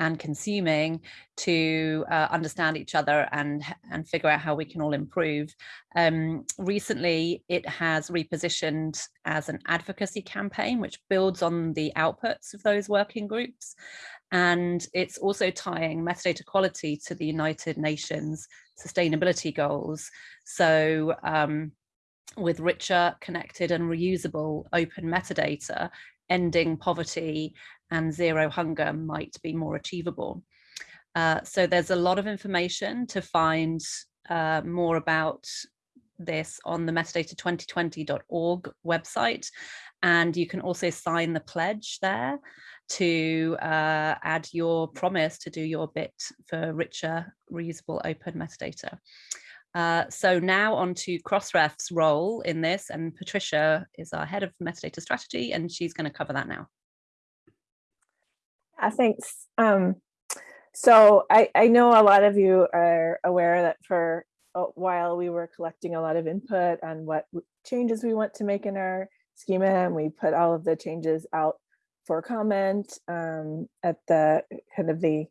and consuming to uh, understand each other and and figure out how we can all improve. Um, recently, it has repositioned as an advocacy campaign, which builds on the outputs of those working groups. And it's also tying metadata quality to the United Nations sustainability goals. So um, with richer, connected and reusable open metadata, ending poverty and zero hunger might be more achievable. Uh, so there's a lot of information to find uh, more about this on the metadata2020.org website. And you can also sign the pledge there to uh, add your promise to do your bit for richer, reusable open metadata. Uh, so now on to Crossref's role in this, and Patricia is our head of metadata strategy, and she's going to cover that now. Yeah, thanks. Um, so I, I know a lot of you are aware that for a while we were collecting a lot of input on what changes we want to make in our schema, and we put all of the changes out for comment um, at the kind of the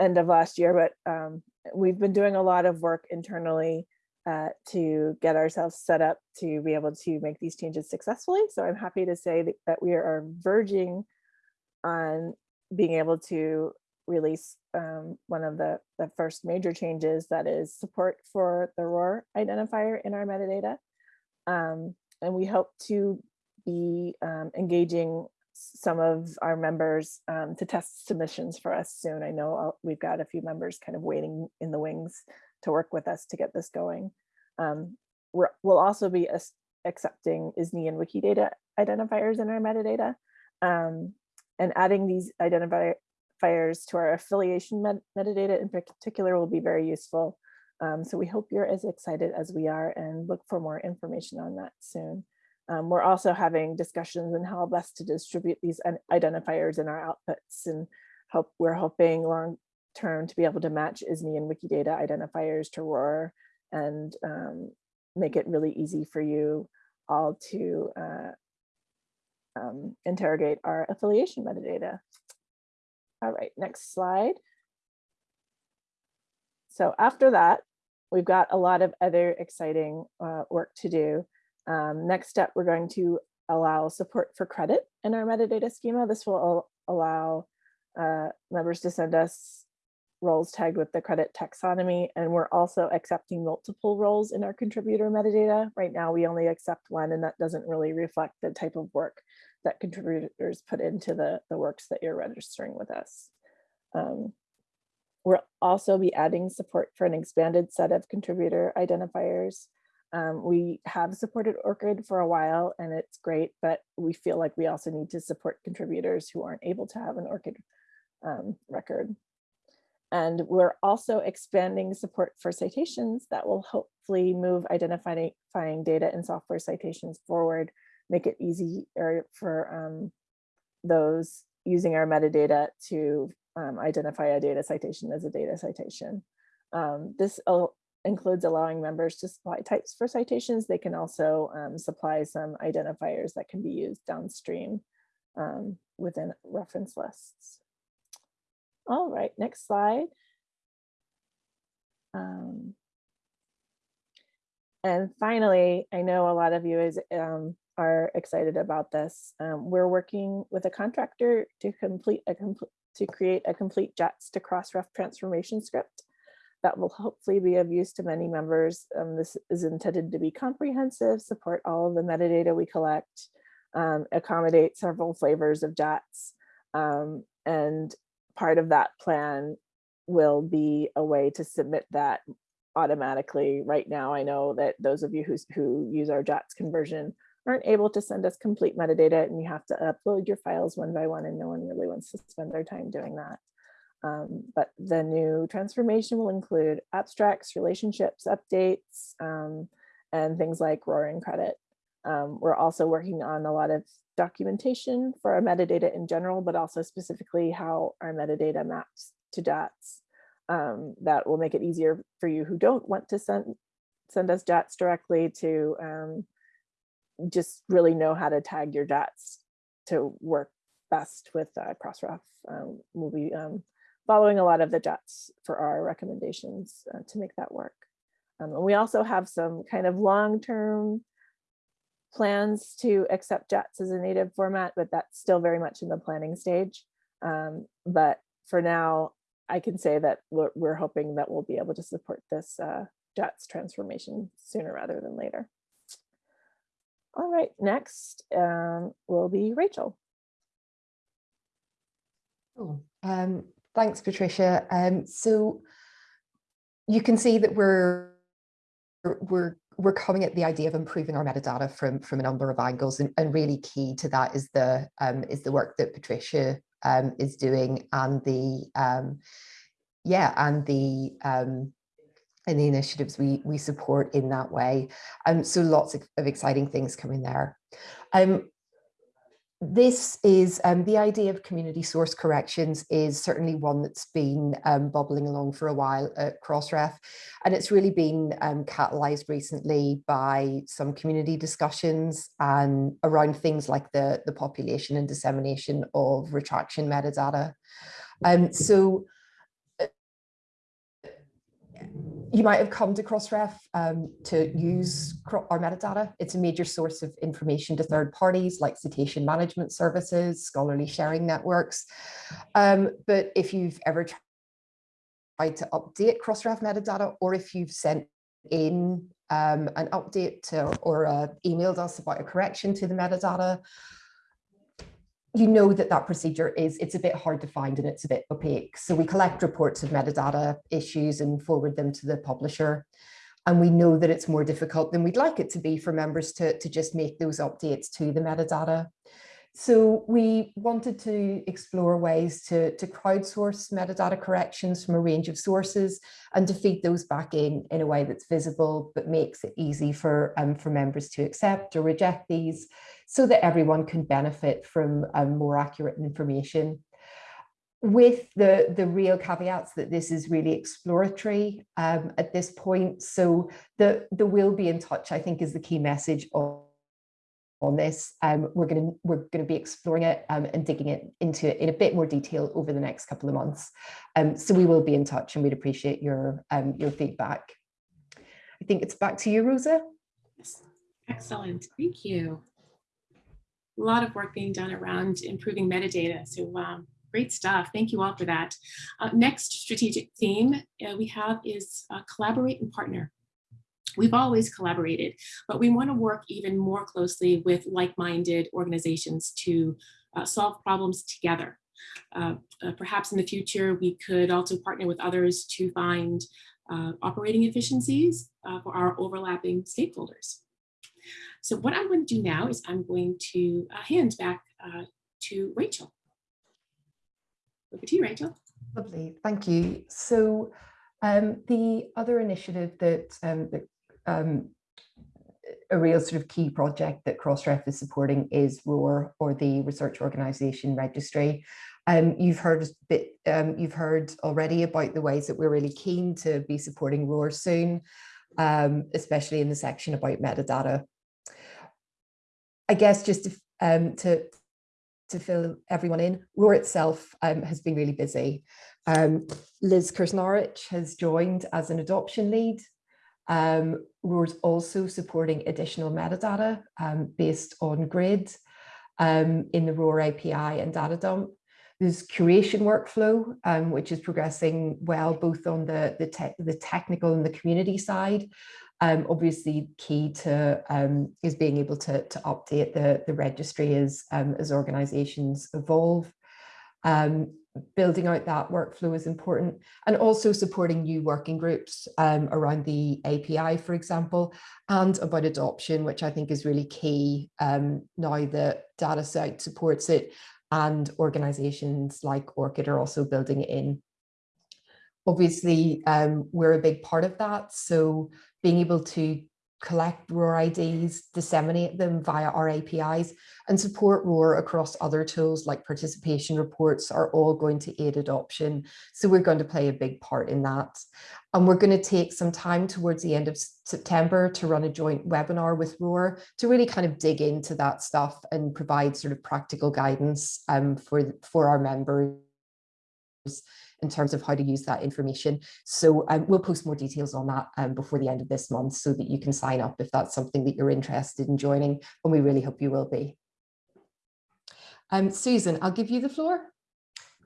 end of last year, but um, we've been doing a lot of work internally uh, to get ourselves set up to be able to make these changes successfully. So I'm happy to say that, that we are verging on being able to release um, one of the, the first major changes that is support for the ROR identifier in our metadata. Um, and we hope to be um, engaging some of our members um, to test submissions for us soon. I know I'll, we've got a few members kind of waiting in the wings to work with us to get this going. Um, we're, we'll also be accepting ISNI and Wikidata identifiers in our metadata. Um, and adding these identifiers to our affiliation met metadata in particular will be very useful. Um, so we hope you're as excited as we are and look for more information on that soon. Um, we're also having discussions on how best to distribute these identifiers in our outputs and hope we're hoping long term to be able to match ISNI and Wikidata identifiers to ROR and um, make it really easy for you all to uh, um, interrogate our affiliation metadata. All right, next slide. So after that, we've got a lot of other exciting uh, work to do. Um, next step, we're going to allow support for CRediT in our metadata schema. This will allow uh, members to send us roles tagged with the CRediT taxonomy, and we're also accepting multiple roles in our contributor metadata. Right now, we only accept one, and that doesn't really reflect the type of work that contributors put into the, the works that you're registering with us. Um, we'll also be adding support for an expanded set of contributor identifiers. Um, we have supported ORCID for a while and it's great, but we feel like we also need to support contributors who aren't able to have an ORCID um, record. And we're also expanding support for citations that will hopefully move identifying data and software citations forward, make it easy for um, those using our metadata to um, identify a data citation as a data citation. Um, this includes allowing members to supply types for citations. They can also um, supply some identifiers that can be used downstream um, within reference lists. All right, next slide. Um, and finally, I know a lot of you is, um, are excited about this. Um, we're working with a contractor to complete a complete to create a complete JATS to Crossref transformation script that will hopefully be of use to many members. Um, this is intended to be comprehensive, support all of the metadata we collect, um, accommodate several flavors of JATS, um, and part of that plan will be a way to submit that automatically. Right now, I know that those of you who, who use our JATS conversion aren't able to send us complete metadata and you have to upload your files one by one and no one really wants to spend their time doing that. Um, but the new transformation will include abstracts, relationships, updates, um, and things like roaring credit. Um, we're also working on a lot of documentation for our metadata in general, but also specifically how our metadata maps to JATS. Um, that will make it easier for you who don't want to send, send us JATS directly to um, just really know how to tag your JATS to work best with uh, Crossref. Um, we'll be um, following a lot of the JATS for our recommendations uh, to make that work. Um, and we also have some kind of long-term plans to accept JATS as a native format, but that's still very much in the planning stage. Um, but for now, I can say that we're, we're, hoping that we'll be able to support this uh, JATS transformation sooner rather than later. All right, next um, will be Rachael. Cool. Um, thanks, Patricia. Um, so you can see that we're we're we're coming at the idea of improving our metadata from from a number of angles and, and really key to that is the um, is the work that Patricia um, is doing and the um, yeah and the um, and the initiatives we we support in that way. Um, so lots of, of exciting things coming there. Um, this is um, the idea of community source corrections is certainly one that's been um, bubbling along for a while at Crossref and it's really been um, catalyzed recently by some community discussions and around things like the, the population and dissemination of retraction metadata. Um, so you might have come to Crossref um, to use our metadata. It's a major source of information to third parties like citation management services, scholarly sharing networks. Um, but if you've ever tried to update Crossref metadata, or if you've sent in um, an update to, or uh, emailed us about a correction to the metadata, you know that that procedure is, it's a bit hard to find and it's a bit opaque. So we collect reports of metadata issues and forward them to the publisher. And we know that it's more difficult than we'd like it to be for members to, to just make those updates to the metadata. So we wanted to explore ways to, to crowdsource metadata corrections from a range of sources and to feed those back in in a way that's visible but makes it easy for, um, for members to accept or reject these so that everyone can benefit from um, more accurate information with the, the real caveats that this is really exploratory um, at this point. So the, the will be in touch, I think is the key message of, on this. Um, we're going to we're going to be exploring it um, and digging it into it in a bit more detail over the next couple of months. Um, so we will be in touch and we'd appreciate your um, your feedback. I think it's back to you, Rosa. Yes. Excellent. Thank you. A lot of work being done around improving metadata. So um, Great stuff. Thank you all for that. Uh, next strategic theme uh, we have is uh, collaborate and partner. We've always collaborated, but we want to work even more closely with like-minded organizations to uh, solve problems together. Uh, uh, perhaps in the future, we could also partner with others to find operating efficiencies for our overlapping stakeholders. So what I'm going to do now is I'm going to hand back to Rachael. Over to you, Rachael. Lovely, thank you. So um, the other initiative that, um, that um, a real sort of key project that Crossref is supporting is ROR or the Research Organisation Registry. Um, you've heard bit, um, you've heard already about the ways that we're really keen to be supporting ROR soon, um, especially in the section about metadata. I guess just to, um, to, to fill everyone in, ROR itself um, has been really busy. Um, Liz Krznarich has joined as an adoption lead. Um, ROR's also supporting additional metadata um, based on GRID um, in the ROR API and data dump. There's curation workflow, um, which is progressing well, both on the, the, te the technical and the community side, um, obviously key to um, is being able to, to update the, the registry as, um, as organizations evolve. Um, building out that workflow is important and also supporting new working groups um, around the API, for example, and about adoption, which I think is really key um, now that DataCite supports it and organizations like ORCID are also building it in. Obviously, um, we're a big part of that. So being able to collect ROR IDs, disseminate them via our APIs, and support ROR across other tools like participation reports are all going to aid adoption. So we're going to play a big part in that. And we're going to take some time towards the end of September to run a joint webinar with ROR to really kind of dig into that stuff and provide sort of practical guidance um, for, for our members in terms of how to use that information. So um, we'll post more details on that um, before the end of this month so that you can sign up if that's something that you're interested in joining, and we really hope you will be. Um, Susan, I'll give you the floor.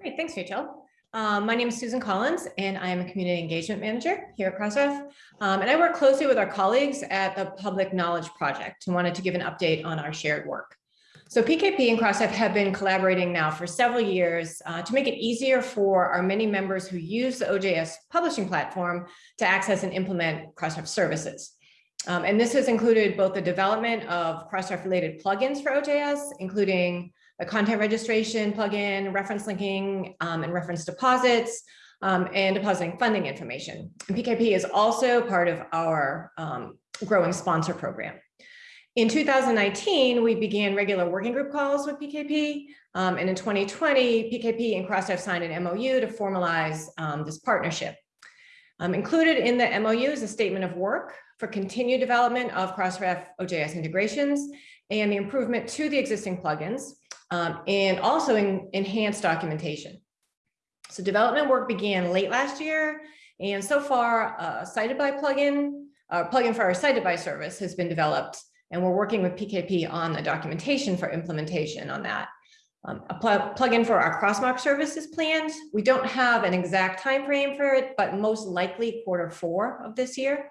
Great, thanks, Rachael. Um, my name is Susan Collins, and I am a community engagement manager here at Crossref. Um, and I work closely with our colleagues at the Public Knowledge Project and wanted to give an update on our shared work. So PKP and Crossref have been collaborating now for several years uh, to make it easier for our many members who use the OJS publishing platform to access and implement Crossref services. Um, and this has included both the development of Crossref related plugins for OJS, including the content registration plugin, reference linking, um, and reference deposits, um, and depositing funding information. And PKP is also part of our um, growing sponsor program. In 2019, we began regular working group calls with PKP. Um, and in 2020, PKP and Crossref signed an MOU to formalize um, this partnership. Um, included in the MOU is a statement of work for continued development of Crossref OJS integrations and the improvement to the existing plugins um, and also in enhanced documentation. So development work began late last year and so far uh, cited by plugin, uh, plugin for our cited by service has been developed and we're working with PKP on the documentation for implementation on that. Um, a pl plugin for our Crossmark service is planned. We don't have an exact time frame for it, but most likely quarter four of this year.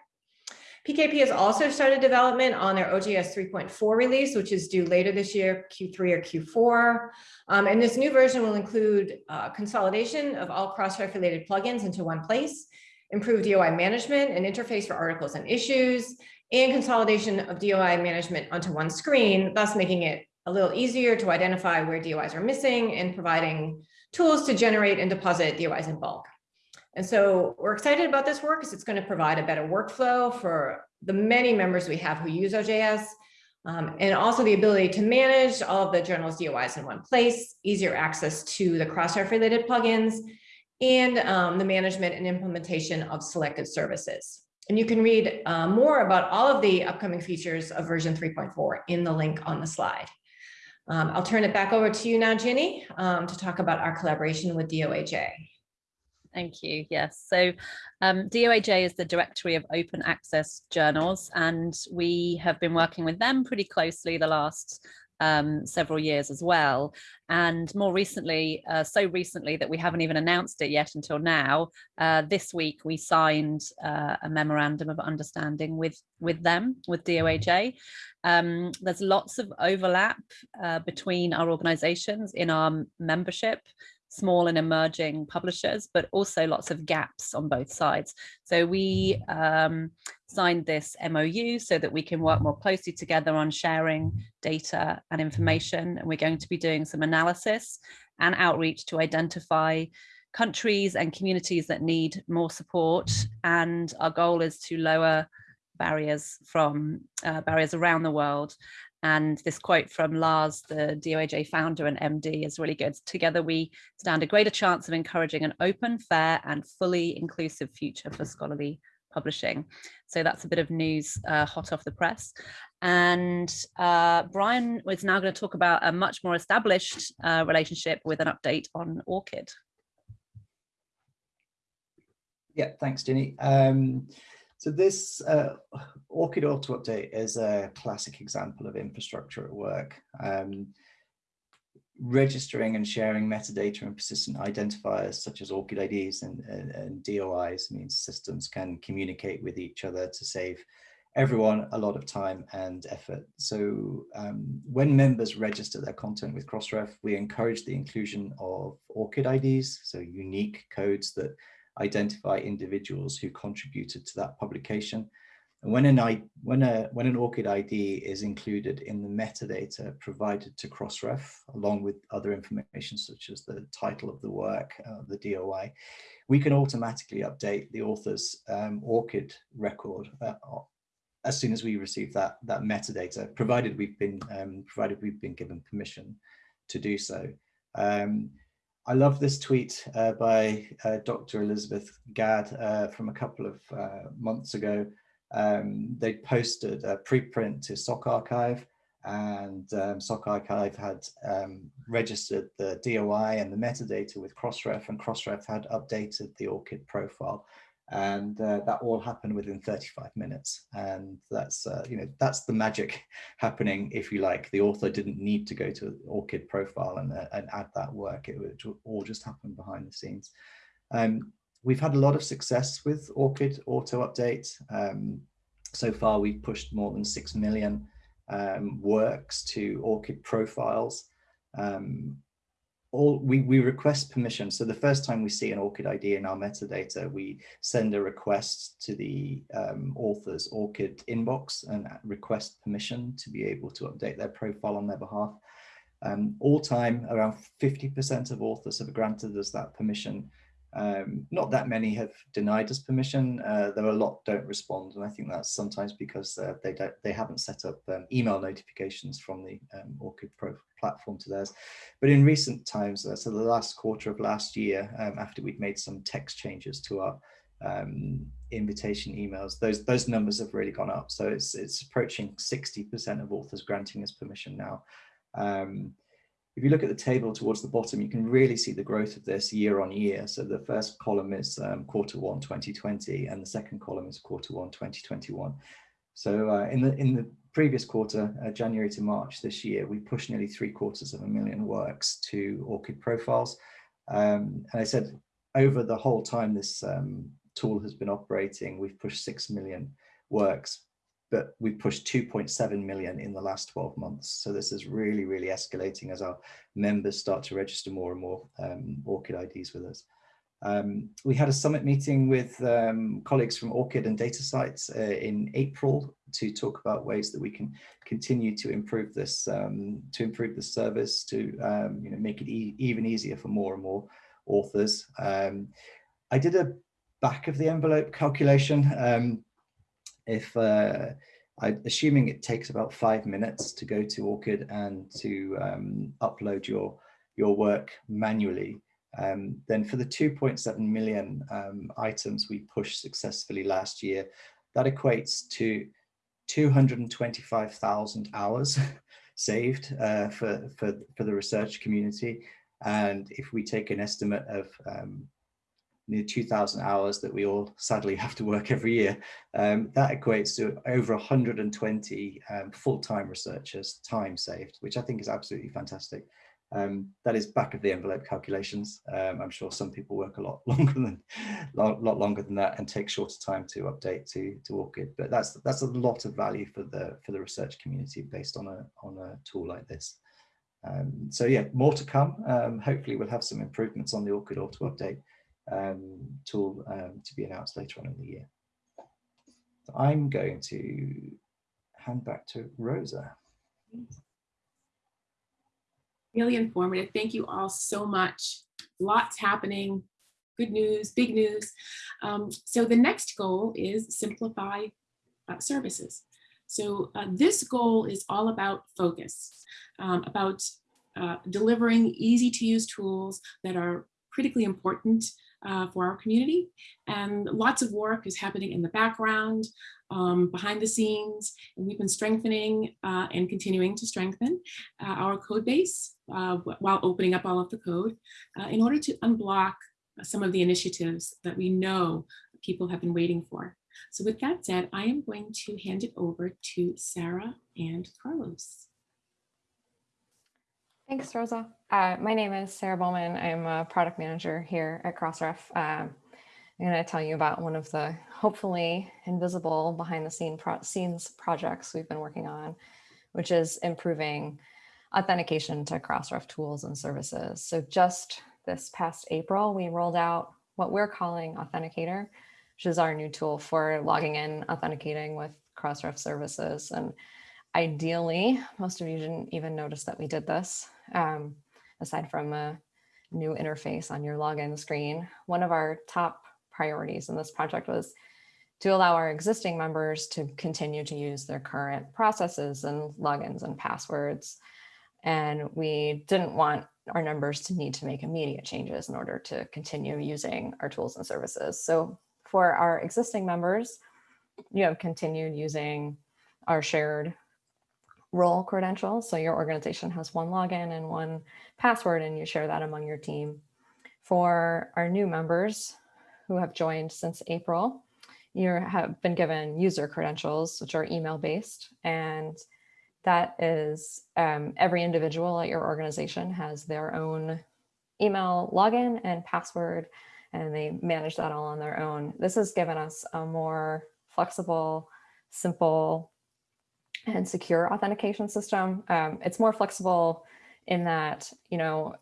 PKP has also started development on their OJS 3.4 release, which is due later this year, Q3 or Q4. Um, and this new version will include uh, consolidation of all Crossref related plugins into one place, improved DOI management and interface for articles and issues, and consolidation of DOI management onto one screen, thus making it a little easier to identify where DOIs are missing and providing tools to generate and deposit DOIs in bulk. And so we're excited about this work because it's going to provide a better workflow for the many members we have who use OJS, um, and also the ability to manage all of the journal's DOIs in one place, easier access to the Crossref related plugins, and um, the management and implementation of selected services. And you can read uh, more about all of the upcoming features of version 3.4 in the link on the slide. Um, I'll turn it back over to you now, Ginny, um, to talk about our collaboration with DOAJ. Thank you. Yes. So um, DOAJ is the Directory of Open Access Journals, and we have been working with them pretty closely the last um, several years as well. And more recently, uh, so recently that we haven't even announced it yet until now, uh, this week we signed uh, a memorandum of understanding with, with them, with DOAJ. Um, there's lots of overlap uh, between our organizations in our membership small and emerging publishers, but also lots of gaps on both sides. So we um, signed this MOU so that we can work more closely together on sharing data and information. And we're going to be doing some analysis and outreach to identify countries and communities that need more support. And our goal is to lower barriers from uh, barriers around the world and this quote from Lars, the DOAJ founder and MD is really good. Together we stand a greater chance of encouraging an open, fair and fully inclusive future for scholarly publishing. So that's a bit of news uh, hot off the press. And uh, Bryan is now going to talk about a much more established uh, relationship with an update on ORCID. Yeah, thanks, Ginny. Um, so this uh, ORCID Auto Update is a classic example of infrastructure at work. Um, registering and sharing metadata and persistent identifiers such as ORCID IDs and, and, and, DOIs means systems can communicate with each other to save everyone a lot of time and effort. So um, when members register their content with Crossref, we encourage the inclusion of ORCID IDs, so unique codes that identify individuals who contributed to that publication. And when an, I, when, a, when an ORCID ID is included in the metadata provided to Crossref, along with other information such as the title of the work, uh, the DOI, we can automatically update the author's um, ORCID record uh, as soon as we receive that, that metadata, provided we've been um, provided we've been given permission to do so. Um, I love this tweet uh, by uh, Dr. Elizabeth Gadd uh, from a couple of uh, months ago. Um, they posted a preprint to SocArXiv and um, SocArXiv had um, registered the DOI and the metadata with Crossref and Crossref had updated the ORCID profile and uh, that all happened within 35 minutes. And that's uh, you know that's the magic <laughs> happening if you like. The author didn't need to go to ORCID profile and, uh, and add that work. It would all just happen behind the scenes. Um, we've had a lot of success with ORCID auto update. Um, so far we've pushed more than six million um, works to ORCID profiles. Um, all we, we request permission. So the first time we see an ORCID ID in our metadata, we send a request to the um, author's ORCID inbox and request permission to be able to update their profile on their behalf. Um, all time, around 50% of authors have granted us that permission um, not that many have denied us permission, uh, though a lot don't respond. And I think that's sometimes because uh, they, don't, they haven't set up um, email notifications from the um, ORCID Pro platform to theirs. But in recent times, uh, so the last quarter of last year, um, after we'd made some text changes to our um, invitation emails, those, those numbers have really gone up. So it's, it's approaching 60% of authors granting us permission now. Um, if you look at the table towards the bottom, you can really see the growth of this year on year. So the first column is um, quarter one 2020 and the second column is quarter one 2021. So uh, in the in the previous quarter, uh, January to March this year, we pushed nearly three quarters of a million works to ORCID profiles. Um, and I said over the whole time this um, tool has been operating, we've pushed 6 million works, but we've pushed 2.7 million in the last 12 months. So this is really, really escalating as our members start to register more and more um, ORCID IDs with us. Um, we had a summit meeting with um, colleagues from ORCID and DataCite uh, in April to talk about ways that we can continue to improve this, um, to improve the service, to um, you know make it e even easier for more and more authors. Um, I did a back of the envelope calculation. Um, if uh, I, assuming it takes about five minutes to go to ORCID and to upload your your work manually, um, then for the 2.7 million um, items we pushed successfully last year, that equates to 225,000 hours <laughs> saved uh, for, for, for the research community. And if we take an estimate of um, near 2,000 hours that we all sadly <laughs> have to work every year, um, that equates to over 120 um, full-time researchers time saved, which I think is absolutely fantastic. Um, that is back of the envelope calculations. Um, I'm sure some people work a lot <laughs> longer than lot, lot longer than that and take shorter time to update to to ORCID. But that's that's a lot of value for the for the research community based on a on a tool like this. Um, so yeah, more to come. Um, hopefully, we'll have some improvements on the ORCID auto update tool um, to be announced later on in the year. So I'm going to hand back to Rosa really informative. Thank you all so much. Lots happening, good news, big news. Um, so the next goal is simplify uh, services. So uh, this goal is all about focus, um, about uh, delivering easy to use tools that are critically important uh, for our community. And lots of work is happening in the background, um, behind the scenes, and we've been strengthening uh, and continuing to strengthen uh, our code base uh, while opening up all of the code uh, in order to unblock some of the initiatives that we know people have been waiting for. So with that said, I am going to hand it over to Sara and Carlos. Thanks, Rosa. Uh, my name is Sara Bowman. I'm a product manager here at Crossref. Um, I'm going to tell you about one of the hopefully invisible behind the scene pro scenes projects we've been working on, which is improving authentication to Crossref tools and services. So just this past April, we rolled out what we're calling Authenticator, which is our new tool for logging in, authenticating with Crossref services. And ideally, most of you didn't even notice that we did this um, aside from a new interface on your login screen. One of our top priorities in this project was to allow our existing members to continue to use their current processes and logins and passwords. And we didn't want our members to need to make immediate changes in order to continue using our tools and services. So for our existing members, you have continued using our shared role credentials. So your organization has one login and one password and you share that among your team. For our new members who have joined since April, you have been given user credentials, which are email based. And that is um, every individual at your organization has their own email login and password, and they manage that all on their own. This has given us a more flexible, simple, and secure authentication system. Um, it's more flexible in that, you know,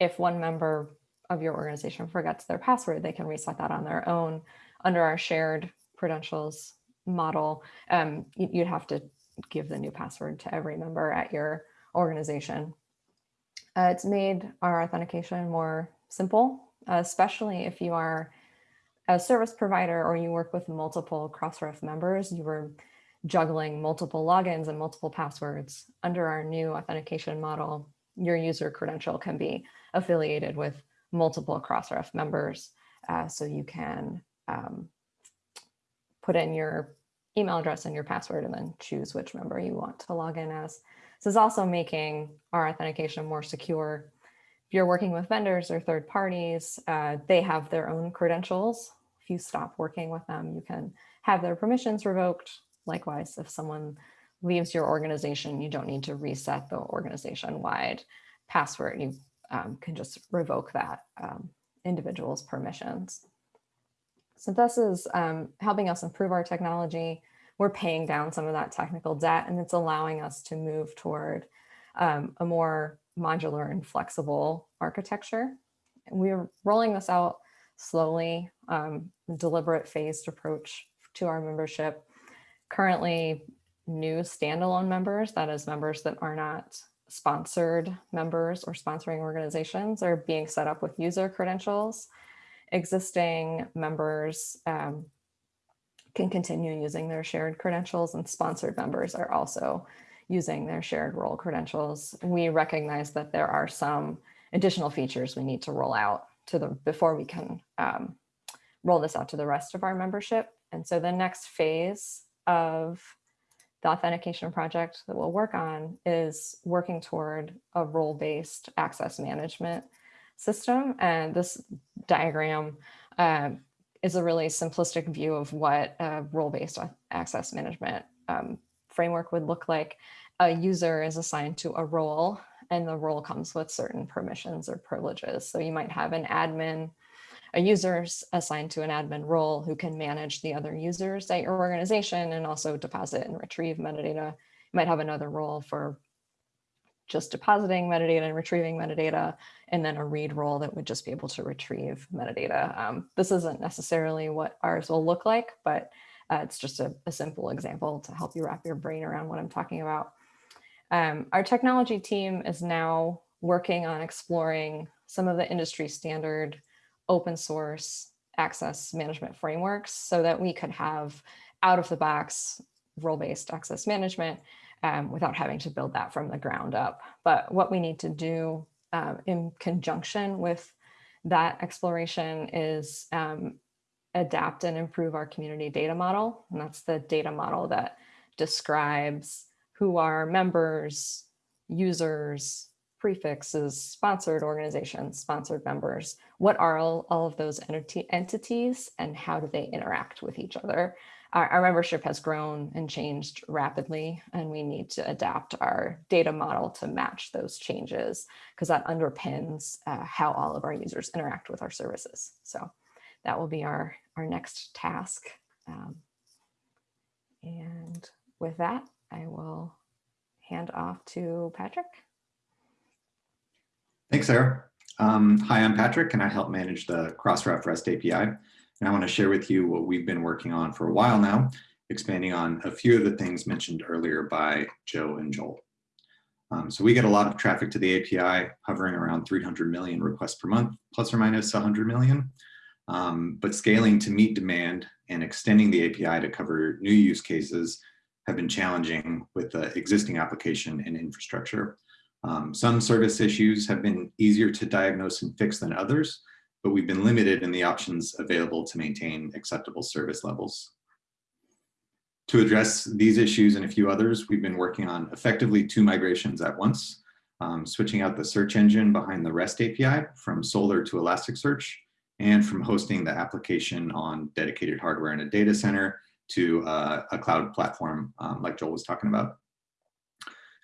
if one member of your organization forgets their password, they can reset that on their own. Under our shared credentials model, um, you'd have to give the new password to every member at your organization. Uh, it's made our authentication more simple, especially if you are a service provider or you work with multiple Crossref members, you were juggling multiple logins and multiple passwords. Under our new authentication model, your user credential can be affiliated with multiple Crossref members. Uh, so you can um, put in your email address and your password and then choose which member you want to log in as. This is also making our authentication more secure. If you're working with vendors or third parties, uh, they have their own credentials. If you stop working with them, you can have their permissions revoked Likewise, if someone leaves your organization, you don't need to reset the organization-wide password. You um, can just revoke that um, individual's permissions. So this is um, helping us improve our technology we're paying down some of that technical debt and it's allowing us to move toward um, a more modular and flexible architecture. We're rolling this out slowly, um, deliberate phased approach to our membership. Currently, new standalone members, that is members that are not sponsored members or sponsoring organizations are being set up with user credentials. Existing members um, can continue using their shared credentials and sponsored members are also using their shared role credentials. We recognize that there are some additional features we need to roll out to the before we can um, roll this out to the rest of our membership. And so the next phase of the authentication project that we'll work on is working toward a role-based access management system. And this diagram uh, is a really simplistic view of what a role-based access management um, framework would look like. A user is assigned to a role and the role comes with certain permissions or privileges. So you might have an admin a user assigned to an admin role who can manage the other users at your organization and also deposit and retrieve metadata. You might have another role for just depositing metadata and retrieving metadata, and then a read role that would just be able to retrieve metadata. Um, this isn't necessarily what ours will look like, but uh, it's just a, a, simple example to help you wrap your brain around what I'm talking about. Um, our technology team is now working on exploring some of the industry standard open source access management frameworks so that we could have out of the box role-based access management um, without having to build that from the ground up. But what we need to do um, in conjunction with that exploration is um, adapt and improve our community data model. And that's the data model that describes who are members, users, prefixes, sponsored organizations, sponsored members. What are all, all of those entity, entities and how do they interact with each other? Our, our, membership has grown and changed rapidly and we need to adapt our data model to match those changes because that underpins uh, how all of our users interact with our services. So that will be our, our next task. Um, and with that, I will hand off to Patrick. Thanks, Sara. Um, hi, I'm Patrick, and I help manage the Crossref REST API. And I want to share with you what we've been working on for a while now, expanding on a few of the things mentioned earlier by Joe and Joel. Um, so we get a lot of traffic to the API, hovering around 300 million requests per month, plus or minus 100 million. Um, but scaling to meet demand and extending the API to cover new use cases have been challenging with the existing application and infrastructure. Um, some service issues have been easier to diagnose and fix than others, but we've been limited in the options available to maintain acceptable service levels. To address these issues and a few others, we've been working on effectively two migrations at once, um, switching out the search engine behind the REST API from Solr to Elasticsearch, and from hosting the application on dedicated hardware in a data center to uh, a cloud platform um, like Joel was talking about.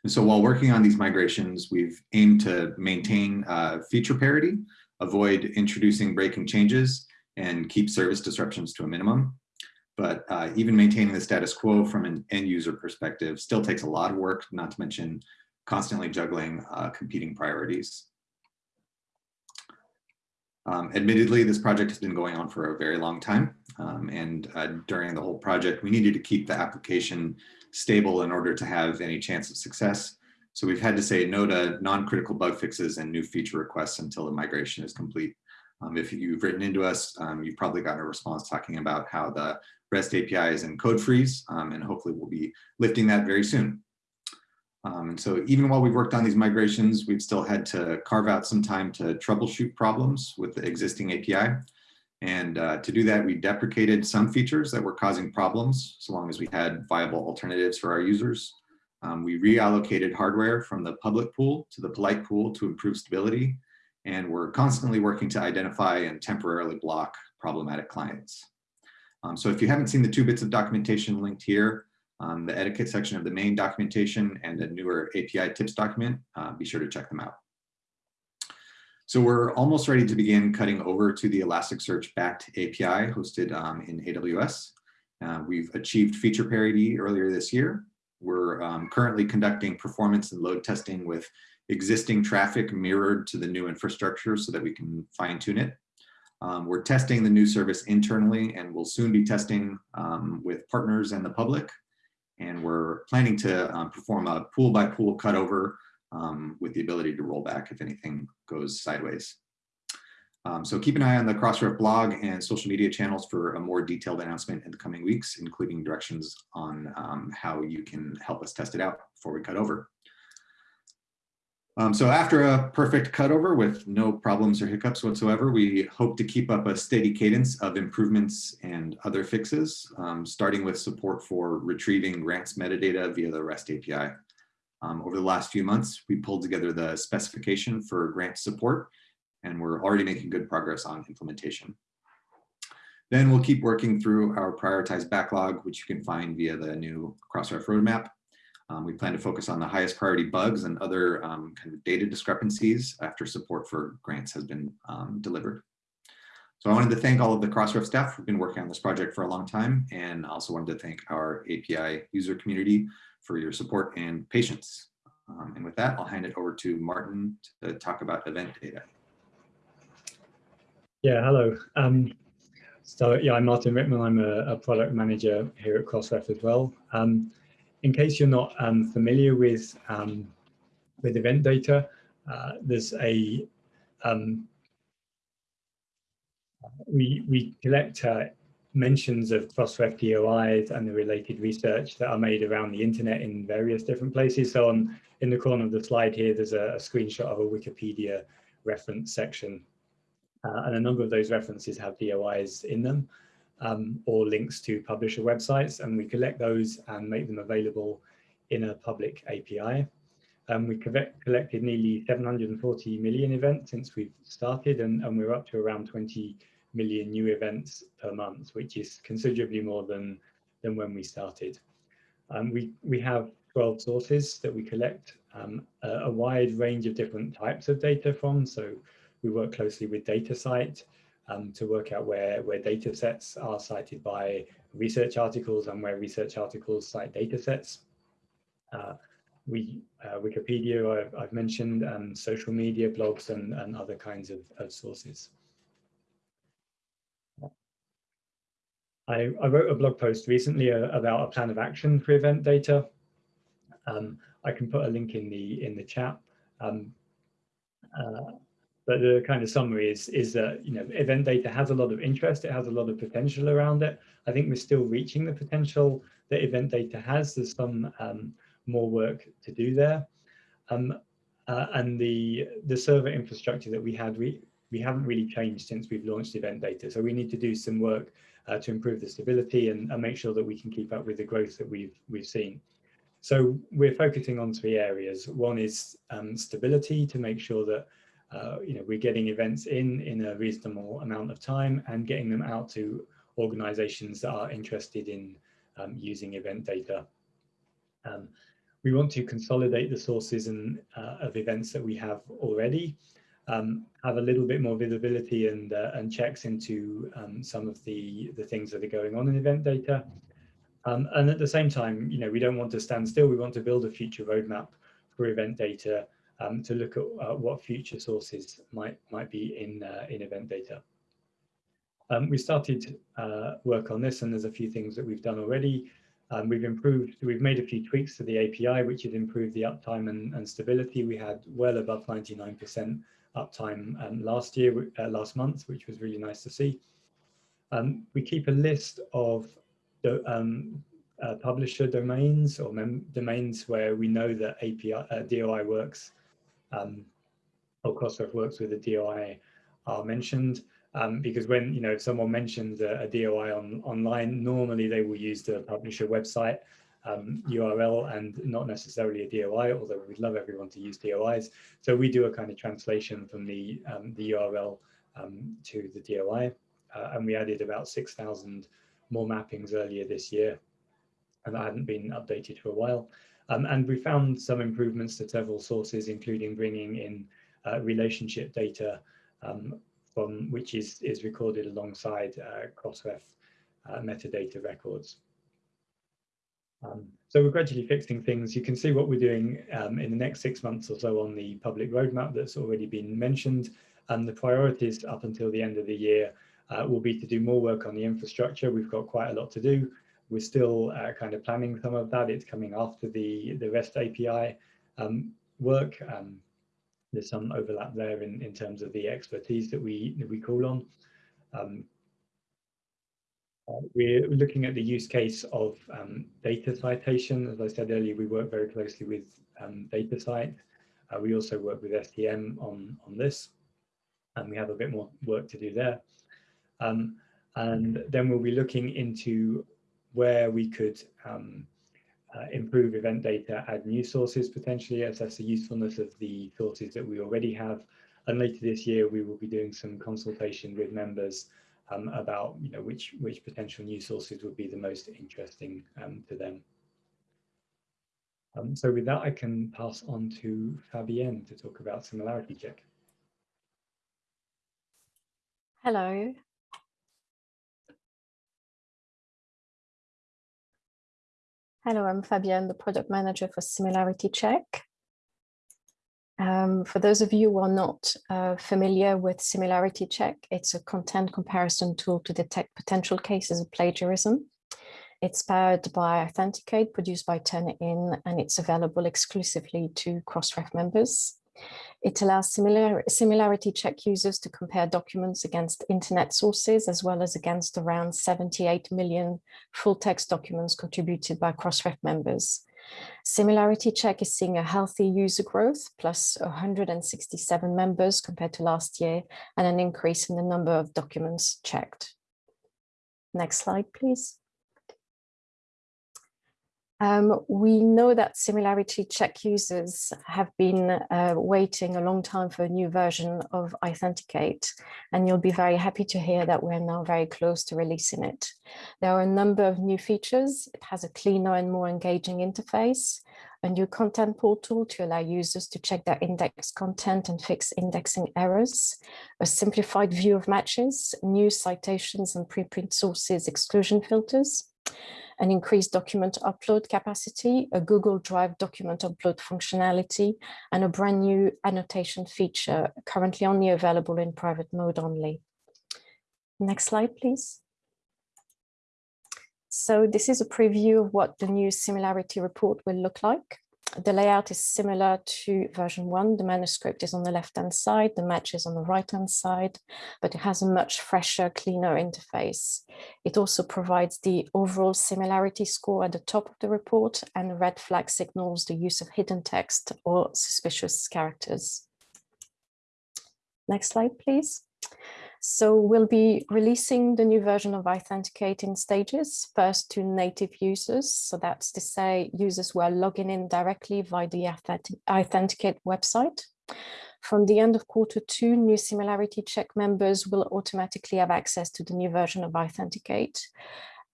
And so while working on these migrations, we've aimed to maintain uh, feature parity, avoid introducing breaking changes, and keep service disruptions to a minimum. But uh, even maintaining the status quo from an end user perspective still takes a lot of work, not to mention constantly juggling uh, competing priorities. Um, admittedly, this project has been going on for a very long time. Um, and uh, during the whole project, we needed to keep the application stable in order to have any chance of success. So we've had to say no to non-critical bug fixes and new feature requests until the migration is complete. Um, if you've written into us, um, you've probably gotten a response talking about how the REST API is in code freeze, um, and hopefully we'll be lifting that very soon. Um, and so even while we've worked on these migrations, we've still had to carve out some time to troubleshoot problems with the existing API. And uh, to do that, we deprecated some features that were causing problems, so long as we had viable alternatives for our users. Um, we reallocated hardware from the public pool to the polite pool to improve stability. And we're constantly working to identify and temporarily block problematic clients. Um, so if you haven't seen the two bits of documentation linked here, um, the etiquette section of the main documentation and the newer API tips document, uh, be sure to check them out. So we're almost ready to begin cutting over to the Elasticsearch backed API hosted um, in AWS. Uh, we've achieved feature parity earlier this year. We're um, currently conducting performance and load testing with existing traffic mirrored to the new infrastructure so that we can fine tune it. Um, we're testing the new service internally and we'll soon be testing um, with partners and the public. And we're planning to um, perform a pool by pool cutover um, with the ability to roll back if anything goes sideways. Um, so keep an eye on the Crossref blog and social media channels for a more detailed announcement in the coming weeks, including directions on um, how you can help us test it out before we cut over. Um, so after a perfect cutover with no problems or hiccups whatsoever, we hope to keep up a steady cadence of improvements and other fixes, um, starting with support for retrieving grants metadata via the REST API. Um, over the last few months, we pulled together the specification for grant support, and we're already making good progress on implementation. Then we'll keep working through our prioritized backlog, which you can find via the new Crossref roadmap. Um, we plan to focus on the highest priority bugs and other um, kind of data discrepancies after support for grants has been um, delivered. So I wanted to thank all of the Crossref staff who've been working on this project for a long time and also wanted to thank our API user community for your support and patience. Um, and with that, I'll hand it over to Martyn to talk about event data. Yeah, hello. Um, so yeah, I'm Martyn Rittman. I'm a, a, product manager here at Crossref as well. Um, in case you're not um, familiar with um, with event data, uh, there's a um, we we collect uh, mentions of Crossref DOIs and the related research that are made around the internet in various different places. So on in the corner of the slide here, there's a, a screenshot of a Wikipedia reference section, uh, and a number of those references have DOIs in them um, or links to publisher websites, and we collect those and make them available in a public API. Um, we collected nearly 740 million events since we've started, and, and we're up to around 20 million new events per month, which is considerably more than, than when we started. Um, we, we have 12 sources that we collect um, a, a, wide range of different types of data from. So we work closely with DataCite, um, to work out where, where data sets are cited by research articles and where research articles cite data sets. Uh, we, uh, Wikipedia, I've, I've mentioned, and social media, blogs, and, and other kinds of, of sources. I, I, wrote a blog post recently uh, about a plan of action for event data. Um, I can put a link in the in the chat. Um, uh, but the kind of summary is is that you know event data has a lot of interest. It has a lot of potential around it. I think we're still reaching the potential that event data has. There's some um, more work to do there. Um, uh, and the the server infrastructure that we had we we haven't really changed since we've launched event data. So we need to do some work uh, to improve the stability and, and make sure that we can keep up with the growth that we've we've seen. So we're focusing on three areas. One is um, stability to make sure that uh, you know, we're getting events in in a reasonable amount of time and getting them out to organizations that are interested in um, using event data. Um, we want to consolidate the sources and uh, of events that we have already, um, have a little bit more visibility and uh, and checks into um, some of the the things that are going on in event data. Um, and at the same time, you know, we don't want to stand still. We want to build a future roadmap for event data um, to look at uh, what future sources might might be in uh, in event data. Um, we started uh, work on this, and there's a few things that we've done already. Um, we've improved, we've made a few tweaks to the API, which has improved the uptime and, and stability. We had well above 99% uptime um, last year, uh, last month, which was really nice to see. Um, we keep a list of the um, uh, publisher domains or domains where we know that API uh, DOI works um, or Crossref works with the DOI are mentioned. Um, because when you know if someone mentions a, a, DOI on online, normally they will use the publisher website um, URL and not necessarily a DOI, although we'd love everyone to use DOIs. So we do a kind of translation from the um, the URL um, to the DOI, uh, and we added about 6,000 more mappings earlier this year, and that hadn't been updated for a while. Um, and we found some improvements to several sources, including bringing in uh, relationship data um, from which is, is recorded alongside uh, Crossref uh, metadata records. Um, so we're gradually fixing things. You can see what we're doing um, in the next six months or so on the public roadmap that's already been mentioned. And the priorities up until the end of the year uh, will be to do more work on the infrastructure. We've got quite a lot to do. We're still uh, kind of planning some of that. It's coming after the, the REST API um, work. Um, there's some overlap there in, in terms of the expertise that we, that we call on. Uh, we're looking at the use case of um, data citation. As I said earlier, we work very closely with um, DataCite. Uh, we also work with STM on, on this, and we have a bit more work to do there. Um, and then we'll be looking into where we could um, uh, improve event data, add new sources potentially, assess the usefulness of the sources that we already have. And later this year, we will be doing some consultation with members um, about you know which which potential new sources would be the most interesting um, to them. Um, so with that, I can pass on to Fabienne to talk about similarity check. Hello. Hello, I'm Fabienne, the product manager for Similarity Check. Um, for those of you who are not uh, familiar with Similarity Check, it's a content comparison tool to detect potential cases of plagiarism. It's powered by iThenticate, produced by Turnitin, and it's available exclusively to Crossref members. It allows similar, similarity check users to compare documents against internet sources, as well as against around 78 million full text documents contributed by Crossref members. Similarity check is seeing a healthy user growth, plus 167 members compared to last year, and an increase in the number of documents checked. Next slide, please. Um, we know that similarity check users have been uh, waiting a long time for a new version of iThenticate, and you'll be very happy to hear that we're now very close to releasing it. There are a number of new features. It has a cleaner and more engaging interface, a new content portal to allow users to check their index content and fix indexing errors, a simplified view of matches, new citations and preprint sources exclusion filters, an increased document upload capacity, a Google Drive document upload functionality, and a brand new annotation feature currently only available in private mode only. Next slide, please. So this is a preview of what the new similarity report will look like. The layout is similar to version one. The manuscript is on the left-hand side, the match is on the right-hand side, but it has a much fresher, cleaner interface. It also provides the overall similarity score at the top of the report and the red flag signals the use of hidden text or suspicious characters. Next slide, please. So we'll be releasing the new version of iThenticate in stages, first to native users. So that's to say users who are logging in directly via the iThenticate website. From the end of quarter two, new similarity check members will automatically have access to the new version of iThenticate.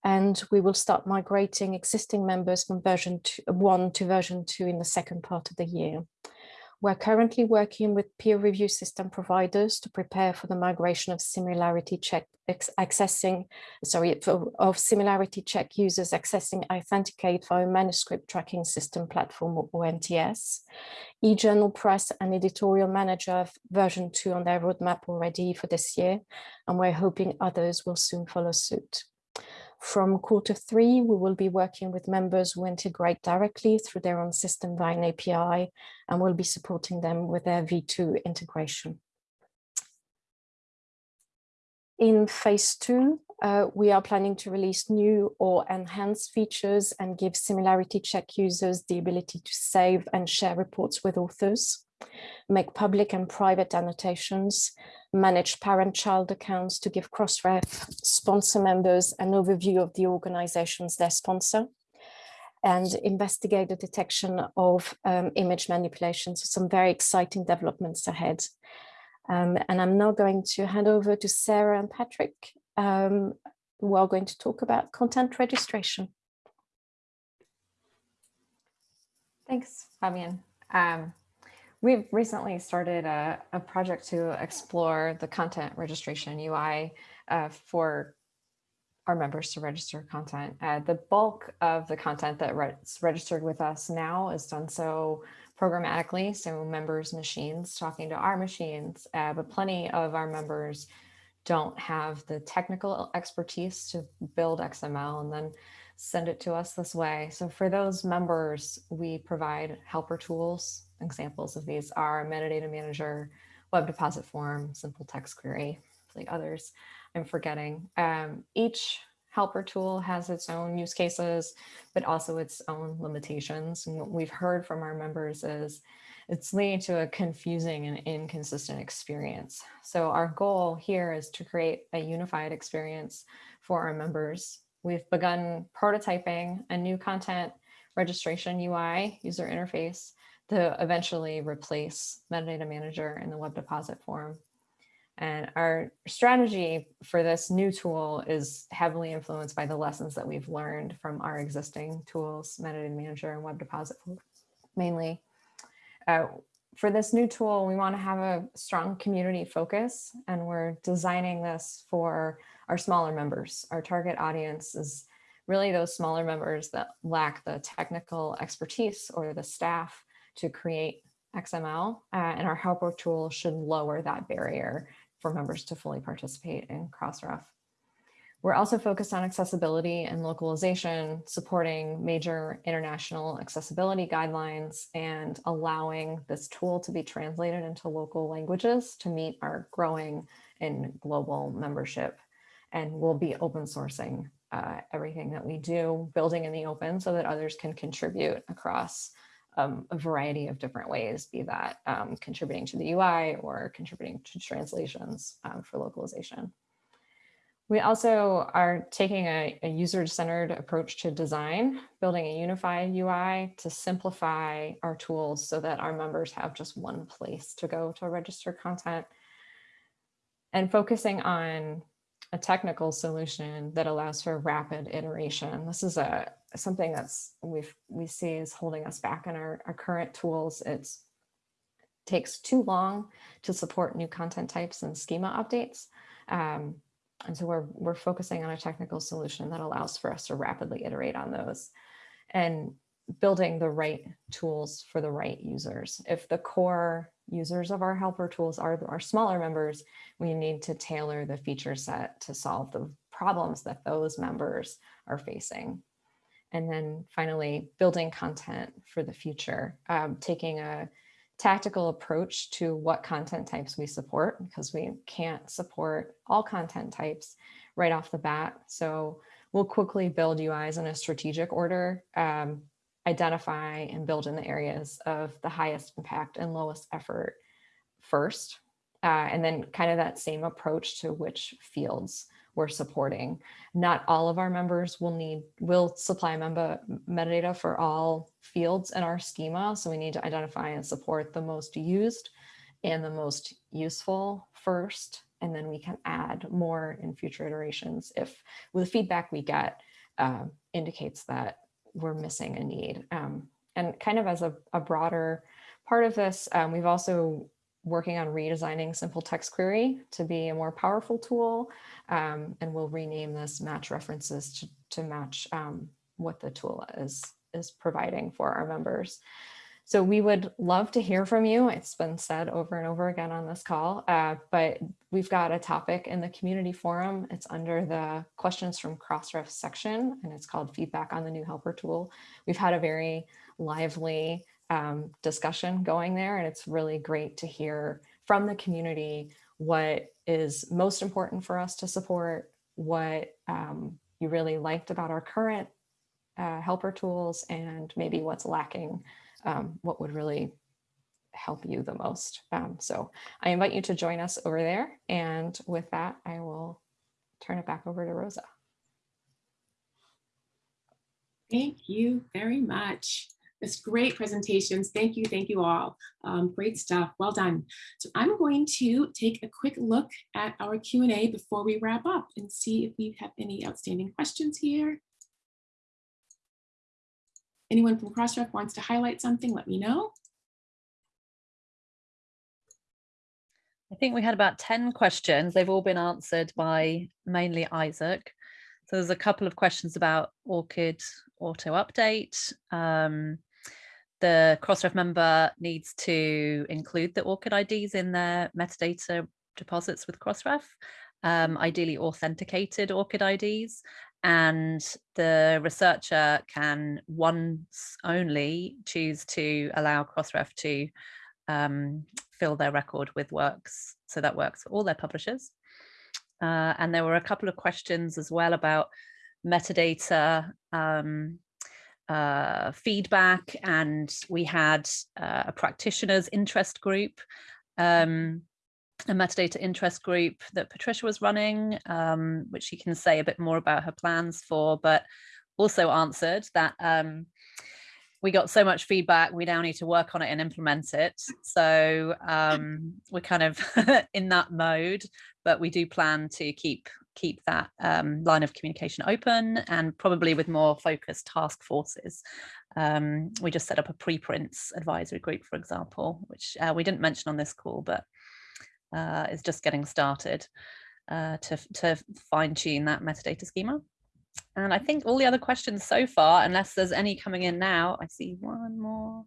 And we will start migrating existing members from version two, one to version two in the second part of the year. We're currently working with peer review system providers to prepare for the migration of similarity check accessing, sorry, of similarity check users accessing iThenticate via manuscript tracking system platform or OMTS. eJournal Press and editorial manager version two on their roadmap already for this year, and we're hoping others will soon follow suit. From quarter three, we will be working with members who integrate directly through their own system via an API, and we'll be supporting them with their V2 integration. In phase two, uh, we are planning to release new or enhanced features and give similarity check users the ability to save and share reports with authors, make public and private annotations, manage parent-child accounts to give Crossref sponsor members an overview of the organizations they sponsor, and investigate the detection of um, image manipulation. So some very exciting developments ahead. Um, and I'm now going to hand over to Sara and Patrick, um, who are going to talk about content registration. Thanks, Fabienne. Um, We've recently started a, a project to explore the content registration UI uh, for our members to register content. Uh, the bulk of the content that is registered with us now is done so programmatically, so members' machines talking to our machines, uh, but plenty of our members don't have the technical expertise to build XML and then send it to us this way. So for those members, we provide helper tools. Examples of these are metadata manager, web deposit form, simple text query, like others I'm forgetting. Um, each helper tool has its own use cases, but also its own limitations. And what we've heard from our members is it's leading to a confusing and inconsistent experience. So our goal here is to create a unified experience for our members. We've begun prototyping a new content registration UI user interface to eventually replace metadata manager in the web deposit form. And our strategy for this new tool is heavily influenced by the lessons that we've learned from our existing tools, Metadata Manager and Web Deposit mainly. Uh, for this new tool, we want to have a strong community focus and we're designing this for our smaller members. Our target audience is really those smaller members that lack the technical expertise or the staff to create XML uh, and our helper tool should lower that barrier for members to fully participate in Crossref. We're also focused on accessibility and localization, supporting major international accessibility guidelines and allowing this tool to be translated into local languages to meet our growing and global membership. And we'll be open sourcing uh, everything that we do, building in the open so that others can contribute across um, a variety of different ways, be that um, contributing to the UI or contributing to translations um, for localization. We also are taking a, a user-centered approach to design, building a unified UI to simplify our tools so that our members have just one place to go to register content and focusing on a technical solution that allows for rapid iteration. This is a something that's we've we see is holding us back in our, our current tools. It's takes too long to support new content types and schema updates. Um, and so we're, we're focusing on a technical solution that allows for us to rapidly iterate on those and building the right tools for the right users. If the core users of our helper tools are our smaller members, we need to tailor the feature set to solve the problems that those members are facing. And then finally, building content for the future, um, taking a tactical approach to what content types we support because we can't support all content types right off the bat. So we'll quickly build UIs in a strategic order, um, identify and build in the areas of the highest impact and lowest effort first, uh, and then kind of that same approach to which fields we're supporting. Not all of our members will need, will supply member metadata for all fields in our schema. So we need to identify and support the most used and the most useful first, and then we can add more in future iterations if the feedback we get uh, indicates that we're missing a need. Um, and kind of as a, a broader part of this, um, we've also working on redesigning simple text query to be a more powerful tool. Um, and we'll rename this match references to, to match um, what the tool is, is providing for our members. So we would love to hear from you. It's been said over and over again on this call, uh, but we've got a topic in the community forum. It's under the questions from Crossref section, and it's called feedback on the new helper tool. We've had a very lively um, discussion going there. And it's really great to hear from the community what is most important for us to support, what um, you really liked about our current uh, helper tools, and maybe what's lacking, um, what would really help you the most. Um, so I invite you to join us over there. And with that, I will turn it back over to Rosa. Thank you very much. It's great presentations. Thank you. Thank you all. Um, great stuff. Well done. So I'm going to take a quick look at our Q&A before we wrap up and see if we have any outstanding questions here. Anyone from Crossref wants to highlight something, let me know. I think we had about 10 questions. They've all been answered by mainly Isaac. So there's a couple of questions about ORCID auto update. Um, the Crossref member needs to include the ORCID IDs in their metadata deposits with Crossref, um, ideally authenticated ORCID IDs. And the researcher can once only choose to allow Crossref to um, fill their record with works. So that works for all their publishers. Uh, and there were a couple of questions as well about metadata um, uh, feedback and we had uh, a practitioners interest group, um, a metadata interest group that Patricia was running, um, which she can say a bit more about her plans for, but also answered that um, we got so much feedback, we now need to work on it and implement it. So um, we're kind of <laughs> in that mode, but we do plan to keep keep that um, line of communication open and probably with more focused task forces. Um, we just set up a preprints advisory group, for example, which uh, we didn't mention on this call, but uh, is just getting started uh, to, to fine tune that metadata schema. And I think all the other questions so far, unless there's any coming in now, I see one more.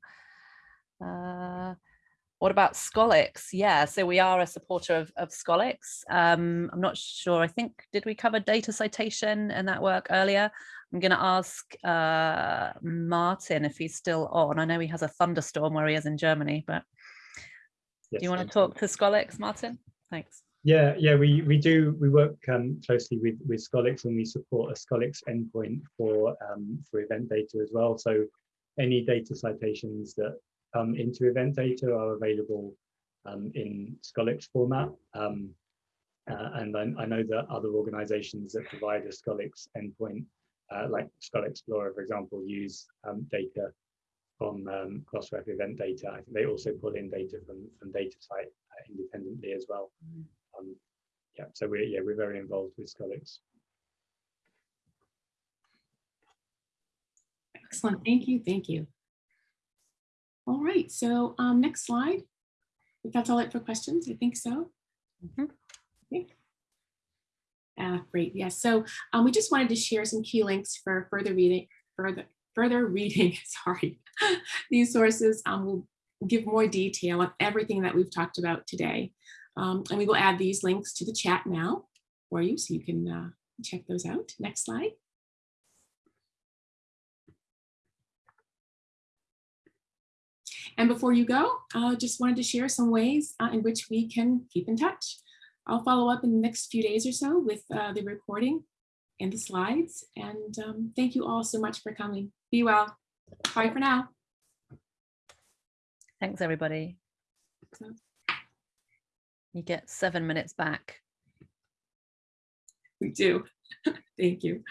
What about Scholix? Yeah, so we are a supporter of, of Scholix. Um, I'm not sure, I think, did we cover data citation and that work earlier? I'm going to ask uh, Martyn if he's still on. I know he has a thunderstorm where he is in Germany, but yes, do you want to talk to Scholix, Martyn? Thanks. Yeah, yeah, we we do we work um, closely with with Scholix and we support a Scholix endpoint for um, for event data as well. So any data citations that come into event data are available um, in Scholix format. Um, uh, and I, I, know that other organizations that provide a Scholix endpoint, uh, like ScholeXplorer, for example, use um, data from um, Crossref event data. I think they also pull in data from, from DataCite uh, independently as well. Mm. Um, yeah, so we're yeah we're very involved with Scholix. Excellent, thank you, thank you. All right, so um, next slide. If that's all it for questions, I think so. Mm -hmm. okay. Uh, great, yes. So um, we just wanted to share some key links for further reading, further further <laughs> reading. Sorry, <laughs> these sources um, will give more detail on everything that we've talked about today. Um, and we will add these links to the chat now for you so you can uh, check those out. Next slide. And before you go, I uh, just wanted to share some ways uh, in which we can keep in touch. I'll follow up in the next few days or so with uh, the recording and the slides. And um, thank you all so much for coming. Be well. Bye for now. Thanks, everybody. You get seven minutes back. We do. <laughs> Thank you.